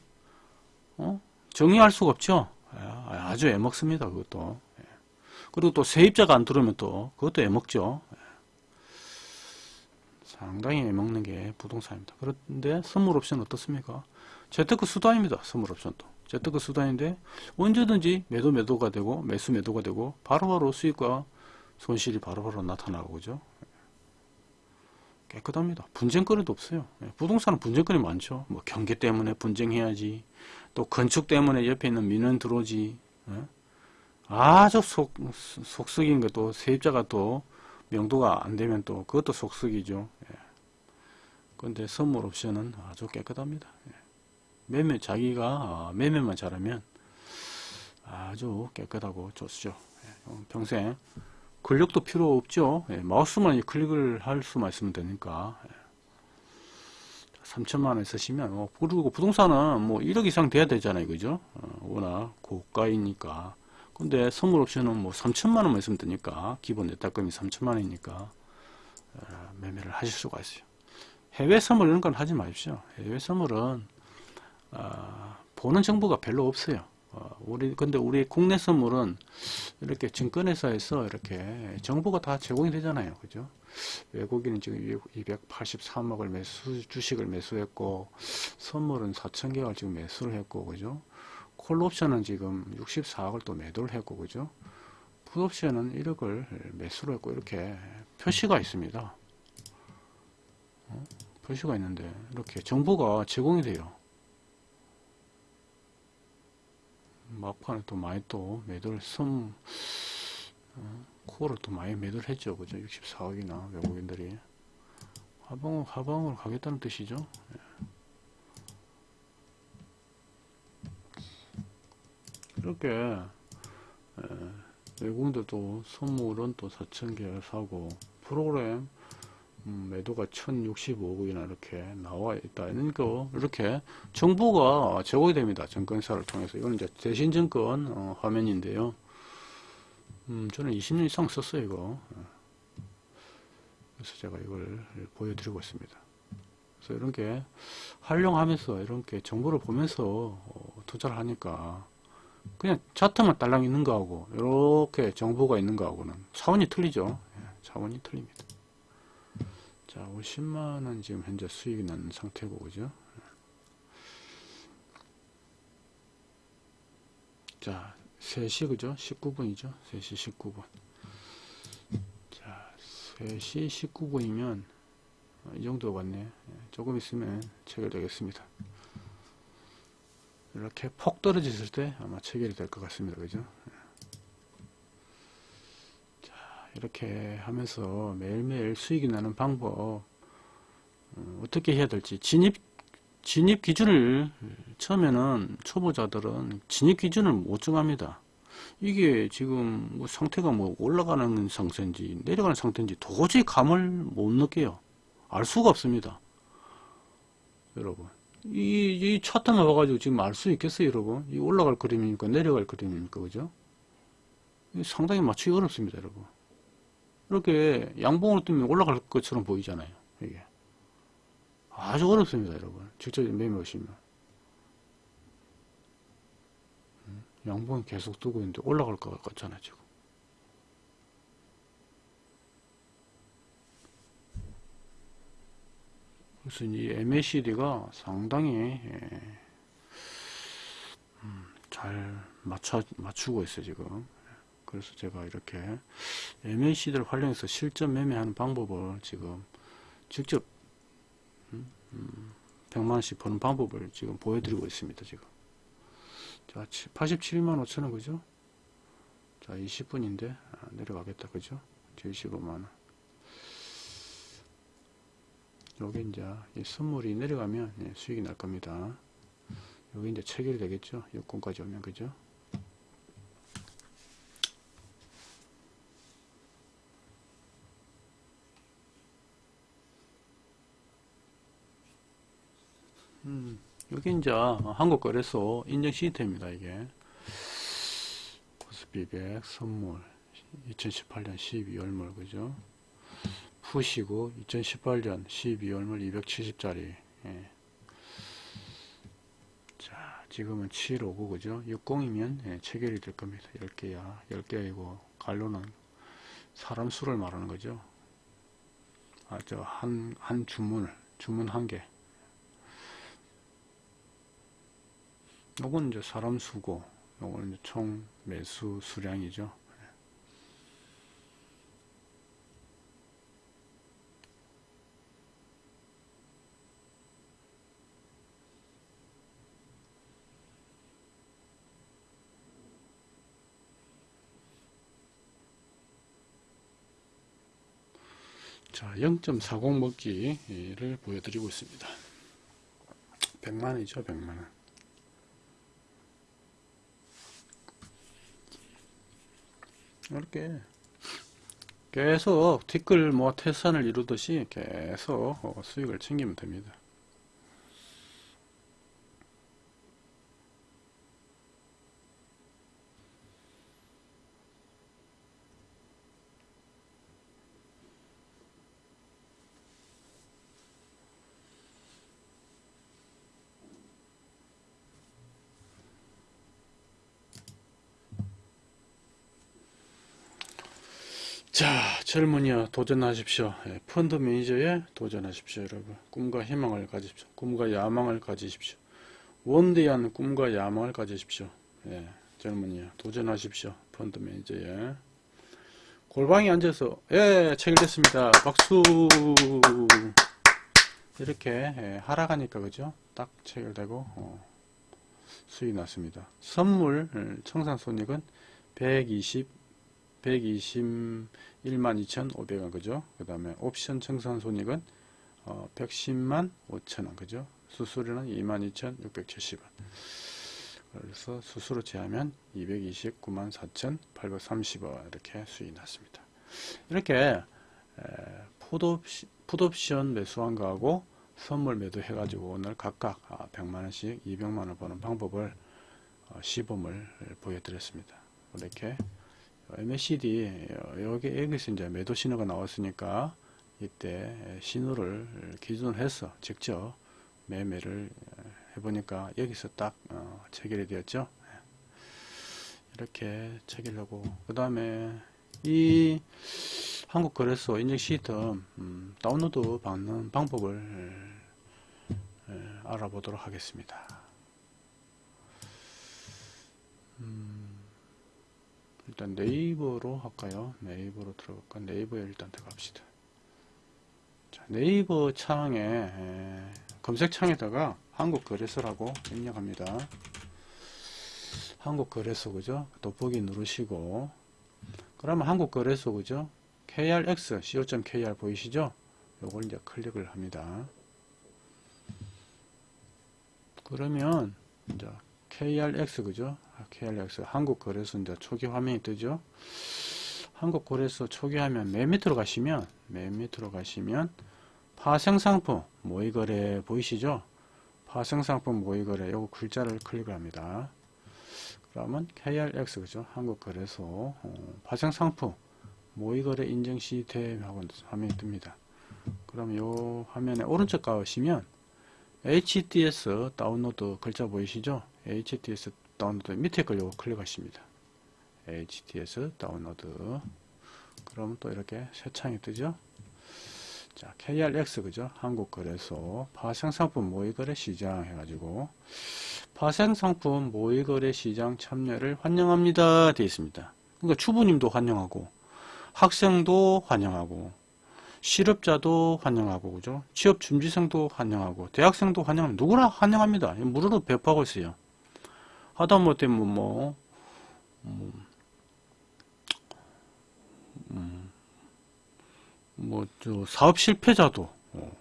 어? 정리할 수가 없죠. 아, 아주 애먹습니다. 그것도. 예. 그리고 또 세입자가 안 들어오면 또 그것도 애먹죠. 예. 상당히 애먹는 게 부동산입니다. 그런데 선물 옵션 어떻습니까? 재테크 수단입니다. 선물 옵션도. 재테크 수단인데 언제든지 매도 매도가 되고 매수 매도가 되고 바로바로 수익과 손실이 바로바로 나타나고 그죠? 깨끗합니다. 분쟁거리도 없어요. 예, 부동산은 분쟁거리 많죠. 뭐 경계 때문에 분쟁해야지. 또 건축 때문에 옆에 있는 민원 들어오지. 예? 아주 속, 속썩인 것도 세입자가 또 명도가 안 되면 또 그것도 속썩이죠. 예. 그런데 선물 옵션은 아주 깨끗합니다. 예. 매매 자기가 아, 매매만 잘하면 아주 깨끗하고 좋죠. 예. 어, 평생 근력도 필요 없죠. 예, 마우스만 클릭을 할 수만 있으면 되니까. 예. 3천만 원 쓰시면, 뭐, 그리고 부동산은 뭐 1억 이상 돼야 되잖아요. 그죠? 어, 워낙 고가이니까. 근데 선물 옵션은 뭐 3천만 원만 있으면 되니까, 기본 내탁금이 3천만 원이니까, 어, 매매를 하실 수가 있어요. 해외 선물 이런 건 하지 마십시오. 해외 선물은, 어, 보는 정보가 별로 없어요. 어, 우리 근데 우리 국내 선물은 이렇게 증권회사에서 이렇게 정보가 다 제공이 되잖아요, 그죠? 외국인은 지금 283억을 매수 주식을 매수했고 선물은 4천 개를 지금 매수를 했고, 그죠? 콜옵션은 지금 64억을 또 매도를 했고, 그죠? 풋옵션은 1억을 매수를 했고 이렇게 표시가 있습니다. 어? 표시가 있는데 이렇게 정보가 제공이 돼요. 막판에 또 많이 또 매도를 섬 어, 코어를 또 많이 매도를 했죠. 그죠? 64억이나 외국인들이. 하방 하방으로 가겠다는 뜻이죠. 예. 이렇게 예, 외국인들도 선물은 또 4,000개 사고 프로그램 음, 매도가 1065억이나 이렇게 나와 있다. 그러니까 이렇게 정보가 제공이 됩니다. 증권사를 통해서. 이거는 이제 대신증권 어, 화면인데요. 음, 저는 20년 이상 썼어요, 이거. 그래서 제가 이걸 보여드리고 있습니다. 그래서 이런 게 활용하면서 이런 게 정보를 보면서 어, 투자를 하니까 그냥 차트만 딸랑 있는 거하고 이렇게 정보가 있는 거하고는 차원이 틀리죠. 예, 차원이 틀립니다. 자, 50만원 지금 현재 수익이 나는 상태고, 그죠? 자, 3시, 그죠? 19분이죠? 3시 19분. 자, 3시 19분이면, 이 정도 같네. 조금 있으면 체결되겠습니다. 이렇게 폭 떨어졌을 때 아마 체결이 될 것 같습니다. 그죠? 이렇게 하면서 매일매일 수익이 나는 방법 어, 떻게 해야 될지 진입 진입 기준을 처음에는 초보자들은 진입 기준을 못 정합니다. 이게 지금 뭐 상태가 뭐 올라가는 상태인지 내려가는 상태인지 도저히 감을 못 느껴요. 알 수가 없습니다. 여러분. 이, 이 차트만 봐가지고 지금 알 수 있겠어요, 여러분? 이 올라갈 그림입니까? 내려갈 그림입니까? 그죠? 상당히 맞추기 어렵습니다, 여러분. 이렇게 양봉으로 뜨면 올라갈 것처럼 보이잖아요. 이게 아주 어렵습니다, 여러분. 직접 매매 오시면 음, 양봉이 계속 뜨고 있는데 올라갈 것 같잖아요, 지금. 그래서 이 MACD가 상당히 예, 음, 잘 맞춰 맞추고 있어요, 지금. 그래서 제가 이렇게 MACD를 활용해서 실전 매매하는 방법을 지금 직접 100만원씩 버는 방법을 지금 보여드리고 있습니다. 지금 자 87만 5천원 그죠? 자 20분인데 아, 내려가겠다 그죠? 75만원 요게 이제 이 선물이 내려가면 예, 수익이 날 겁니다. 여기 이제 체결이 되겠죠. 여건까지 오면 그죠? 음, 여기 이제 한국거래소 인증 시스템입니다. 이게 코스피백 선물 2018년 12월물 그죠? 푸시고 2018년 12월물 270짜리 예. 자 지금은 759 그죠? 60이면 예, 체결이 될 겁니다. 10개야 10개이고 갈로는 사람 수를 말하는 거죠. 아, 저 한, 한 주문을 주문 한 개. 요건 이제 사람 수고, 요거는 이제 총 매수 수량이죠. 자, 0.40 먹기를 보여드리고 있습니다. 100만원이죠, 100만원. 이렇게 계속 티끌 뭐 태산을 이루듯이 계속 어, 수익을 챙기면 됩니다. 자, 젊은이여 도전하십시오. 예, 펀드 매니저에 도전하십시오, 여러분. 꿈과 희망을 가지십시오. 꿈과 야망을 가지십시오. 원대한 꿈과 야망을 가지십시오. 예, 젊은이여 도전하십시오. 펀드 매니저에. 골방에 앉아서 예, 체결됐습니다. 박수. 이렇게 예, 하락하니까 그죠? 딱 체결되고 어, 수익 났습니다. 선물 예, 청산 손익은 120 121만 2,500원 그죠? 그 다음에 옵션 청산 손익은 어, 110만 5천원 그죠? 수수료는 22,670원 그래서 수수료 제하면 229만 4,830원 이렇게 수익이 났습니다. 이렇게 에, 풋옵시, 풋옵션 매수한 거하고 선물 매도 해 가지고 오늘 각각 아, 100만원씩 200만원 버는 방법을 어, 시범을 보여드렸습니다. 이렇게 MACD 여기 여기서 이제 매도 신호가 나왔으니까 이때 신호를 기준으로 해서 직접 매매를 해보니까 여기서 딱 어, 체결이 되었죠. 이렇게 체결하고 그 다음에 이 한국거래소 인증 시스템 음, 다운로드 받는 방법을 에, 알아보도록 하겠습니다. 음, 일단 네이버로 할까요? 네이버로 들어갈까? 네이버에 일단 들어갑시다. 자, 네이버 창에 에, 검색창에다가 한국거래소라고 입력합니다. 한국거래소 그죠? 돋보기 누르시고 그러면 한국거래소 그죠? krx co.kr 보이시죠? 요걸 이제 클릭을 합니다. 그러면 이제 krx 그죠? KRX 한국거래소 이제 초기 화면이 뜨죠. 한국거래소 초기 화면 맨 밑으로 가시면 맨 밑으로 가시면 파생상품 모의거래 보이시죠? 파생상품 모의거래 요거 글자를 클릭을 합니다. 그러면 KRX 그죠? 한국거래소 어, 파생상품 모의거래 인증 시스템 하고 화면이 뜹니다. 그럼 요 화면에 오른쪽 가시면 HDS 다운로드 글자 보이시죠? HDS 다운로드 밑에 걸 요거 클릭하십니다. HDS 다운로드 그럼 또 이렇게 새 창이 뜨죠. 자 KRX 그죠? 한국거래소 파생상품 모의거래 시장 해가지고 파생상품 모의거래 시장 참여를 환영합니다 되어 있습니다. 그러니까 주부님도 환영하고 학생도 환영하고 실업자도 환영하고 그죠? 취업 준비생도 환영하고 대학생도 환영합니다. 누구나 환영합니다. 무료로 배포하고 있어요. 하다못해 뭐, 뭐, 뭐, 음, 뭐, 저, 사업 실패자도, 어,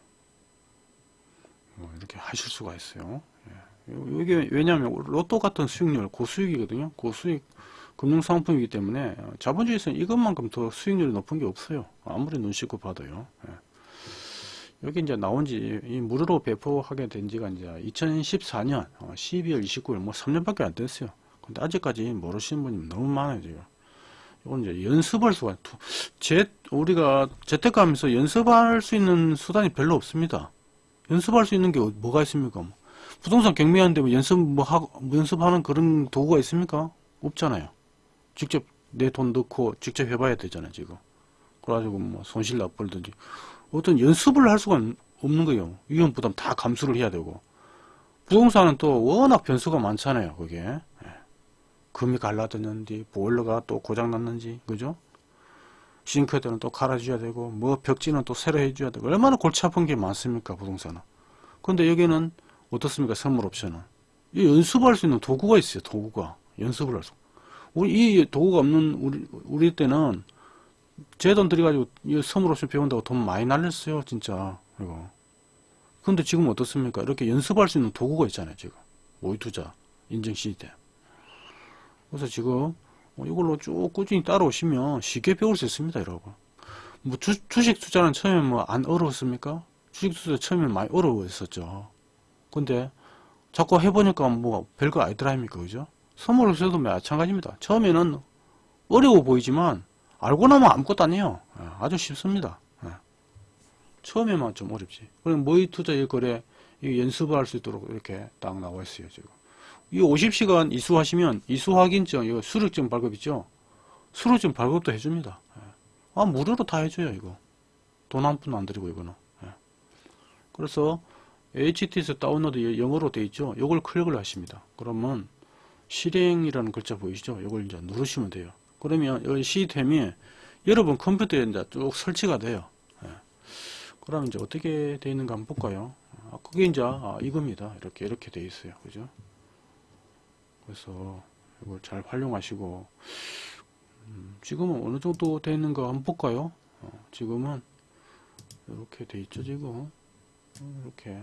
뭐 이렇게 하실 수가 있어요. 예, 이게 왜냐하면 로또 같은 수익률 고수익이거든요. 고수익 금융상품이기 때문에 어, 자본주의에서는 이것만큼 더 수익률이 높은 게 없어요. 아무리 눈 씻고 봐도요. 예. 여기 이제 나온 지, 이 무료로 배포하게 된 지가 이제 2014년 12월 29일, 뭐 3년밖에 안 됐어요. 근데 아직까지 모르시는 분이 너무 많아요, 지금. 이건 이제 연습할 수가, 두- 재, 우리가 재택하면서 연습할 수 있는 수단이 별로 없습니다. 연습할 수 있는 게 어- 뭐가 있습니까? 뭐 부동산 경매하는데 뭐 연습 뭐 하고, 뭐 연습하는 그런 도구가 있습니까? 없잖아요. 직접 내 돈 넣고 직접 해봐야 되잖아요, 지금. 그래가지고 뭐 손실 나버리든지. 어떤 연습을 할 수가 없는 거예요. 위험 부담 다 감수를 해야 되고. 부동산은 또 워낙 변수가 많잖아요, 그게. 예. 금이 갈라졌는지, 보일러가 또 고장났는지, 그죠? 싱크대는 또 갈아줘야 되고, 뭐 벽지는 또 새로 해줘야 되고, 얼마나 골치 아픈 게 많습니까, 부동산은. 근데 여기는 어떻습니까, 선물 옵션은. 이 연습할 수 있는 도구가 있어요, 도구가. 연습을 할 수. 우리, 이 도구가 없는 우리, 우리 때는 제 돈 들여가지고 이 선물 옵션 배운다고 돈 많이 날렸어요, 진짜. 이거. 근데 지금 어떻습니까? 이렇게 연습할 수 있는 도구가 있잖아요, 지금. 모의 투자, 인증 시대. 그래서 지금 어, 이걸로 쭉 꾸준히 따라오시면 쉽게 배울 수 있습니다, 여러분. 뭐 주, 주식 투자는 처음에 뭐 안 어려웠습니까? 주식 투자 처음에 많이 어려웠었죠. 근데 자꾸 해보니까 뭐 별거 아니더라 아닙니까, 그죠? 선물 옵션도 마찬가지입니다. 처음에는 어려워 보이지만 알고 나면 아무것도 아니에요. 예, 아주 쉽습니다. 예. 처음에만 좀 어렵지. 그럼 모의 투자 일거래 이 연습을 할 수 있도록 이렇게 딱 나와 있어요, 지금. 이 50시간 이수하시면 이수 확인증, 이거 수료증 발급 있죠? 수료증 발급도 해줍니다. 예. 아, 무료로 다 해줘요, 이거. 돈 한 푼안 들이고, 이거는. 예. 그래서 HT에서 다운로드 영어로 돼 있죠? 이걸 클릭을 하십니다. 그러면 실행이라는 글자 보이시죠? 이걸 이제 누르시면 돼요. 그러면 이 시스템이 여러분 컴퓨터에 이제 쭉 설치가 돼요. 예. 그럼 이제 어떻게 되어 있는가 한번 볼까요? 아, 그게 이제 아, 이겁니다. 이렇게 이렇게 되어 있어요. 그죠? 그래서 이걸 잘 활용하시고 음, 지금은 어느 정도 되어 있는가 한번 볼까요? 어, 지금은 이렇게 돼 있죠. 지금 어, 이렇게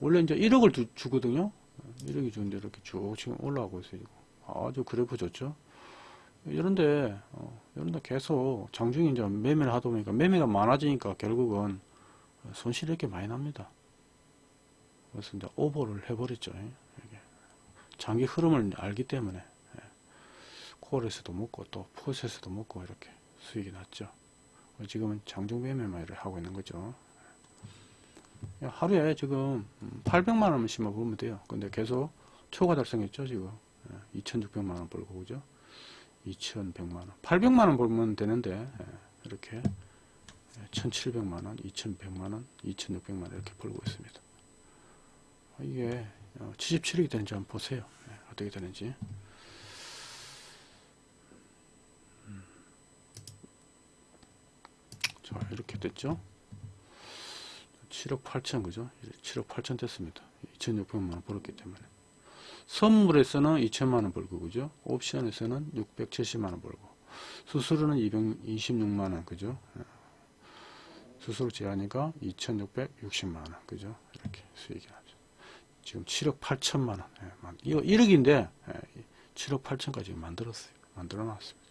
원래 이제 1억을 주, 주거든요. 1억이 주는데 이렇게 쭉 지금 올라가고 있어요. 아주 그래프 좋죠. 이런데 어, 이런데 계속 장중에 이제 매매를 하다 보니까 매매가 많아지니까 결국은 손실이 이렇게 많이 납니다. 그래서 이제 오버를 해버렸죠. 장기 흐름을 알기 때문에 예. 콜에서도 먹고 또 풋에서도 먹고 이렇게 수익이 났죠. 지금은 장중 매매만 이렇게 하고 있는 거죠. 예. 하루에 지금 800만 원씩만 벌면 돼요. 근데 계속 초과 달성했죠 지금 2,600만 원 벌고 그죠? 2,100만 원, 800만 원 벌면 되는데 예, 이렇게 1,700만 원, 2,100만 원, 2,600만 원 이렇게 벌고 있습니다. 이게 77억이 되는지 한번 보세요. 예, 어떻게 되는지. 음. 자 이렇게 됐죠. 7억 8천 그죠? 7억 8천 됐습니다. 2,600만 원 벌었기 때문에. 선물에서는 2천만 원 벌고 그죠? 옵션에서는 670만 원 벌고 수수료는 226만 원 그죠? 예. 수수료 제하니까 2,660만 원 그죠? 이렇게 수익이 나죠. 지금 7억 8천만 원. 예, 만- 이거 1억인데 예, 7억 8천까지 만들었어요. 만들어 놨습니다.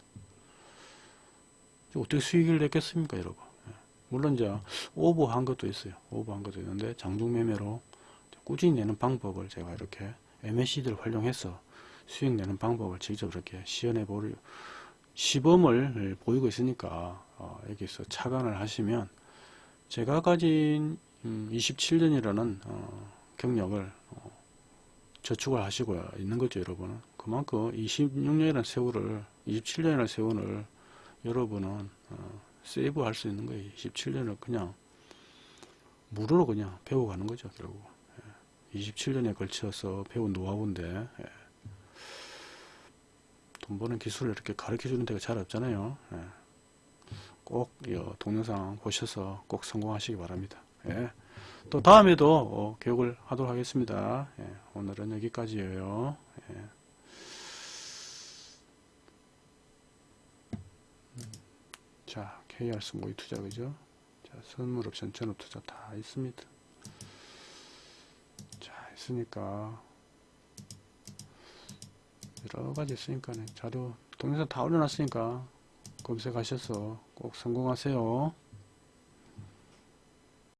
어떻게 수익을 냈겠습니까, 여러분? 예. 물론 이제 오버한 것도 있어요. 오버한 것도 있는데 장중 매매로 꾸준히 내는 방법을 제가 이렇게 MACD를 활용해서 수익 내는 방법을 직접 이렇게 시연해 보려 시범을 보이고 있으니까 어, 여기서 착안을 하시면 제가 가진 27년이라는 경력을 어, 저축을 하시고 있는 거죠, 여러분은. 그만큼 26년이라는 세월을, 27년이라는 세월을 여러분은 어, 세이브 할 수 있는 거예요. 27년을 그냥 무료로 그냥 배워가는 거죠, 결국. 27년에 걸쳐서 배운 노하우인데, 예. 돈 버는 기술을 이렇게 가르쳐 주는 데가 잘 없잖아요. 예. 꼭, 이 동영상 보셔서 꼭 성공하시기 바랍니다. 예. 또 다음에도 어, 교육을 하도록 하겠습니다. 예. 오늘은 여기까지예요. 예. 음, 자, KRS 모의 투자 그죠? 자, 선물 옵션 전업 투자 다 있습니다. 있으니까. 여러가지 있으니까 네. 자료 동영상 다 올려놨으니까 검색하셔서 꼭 성공하세요.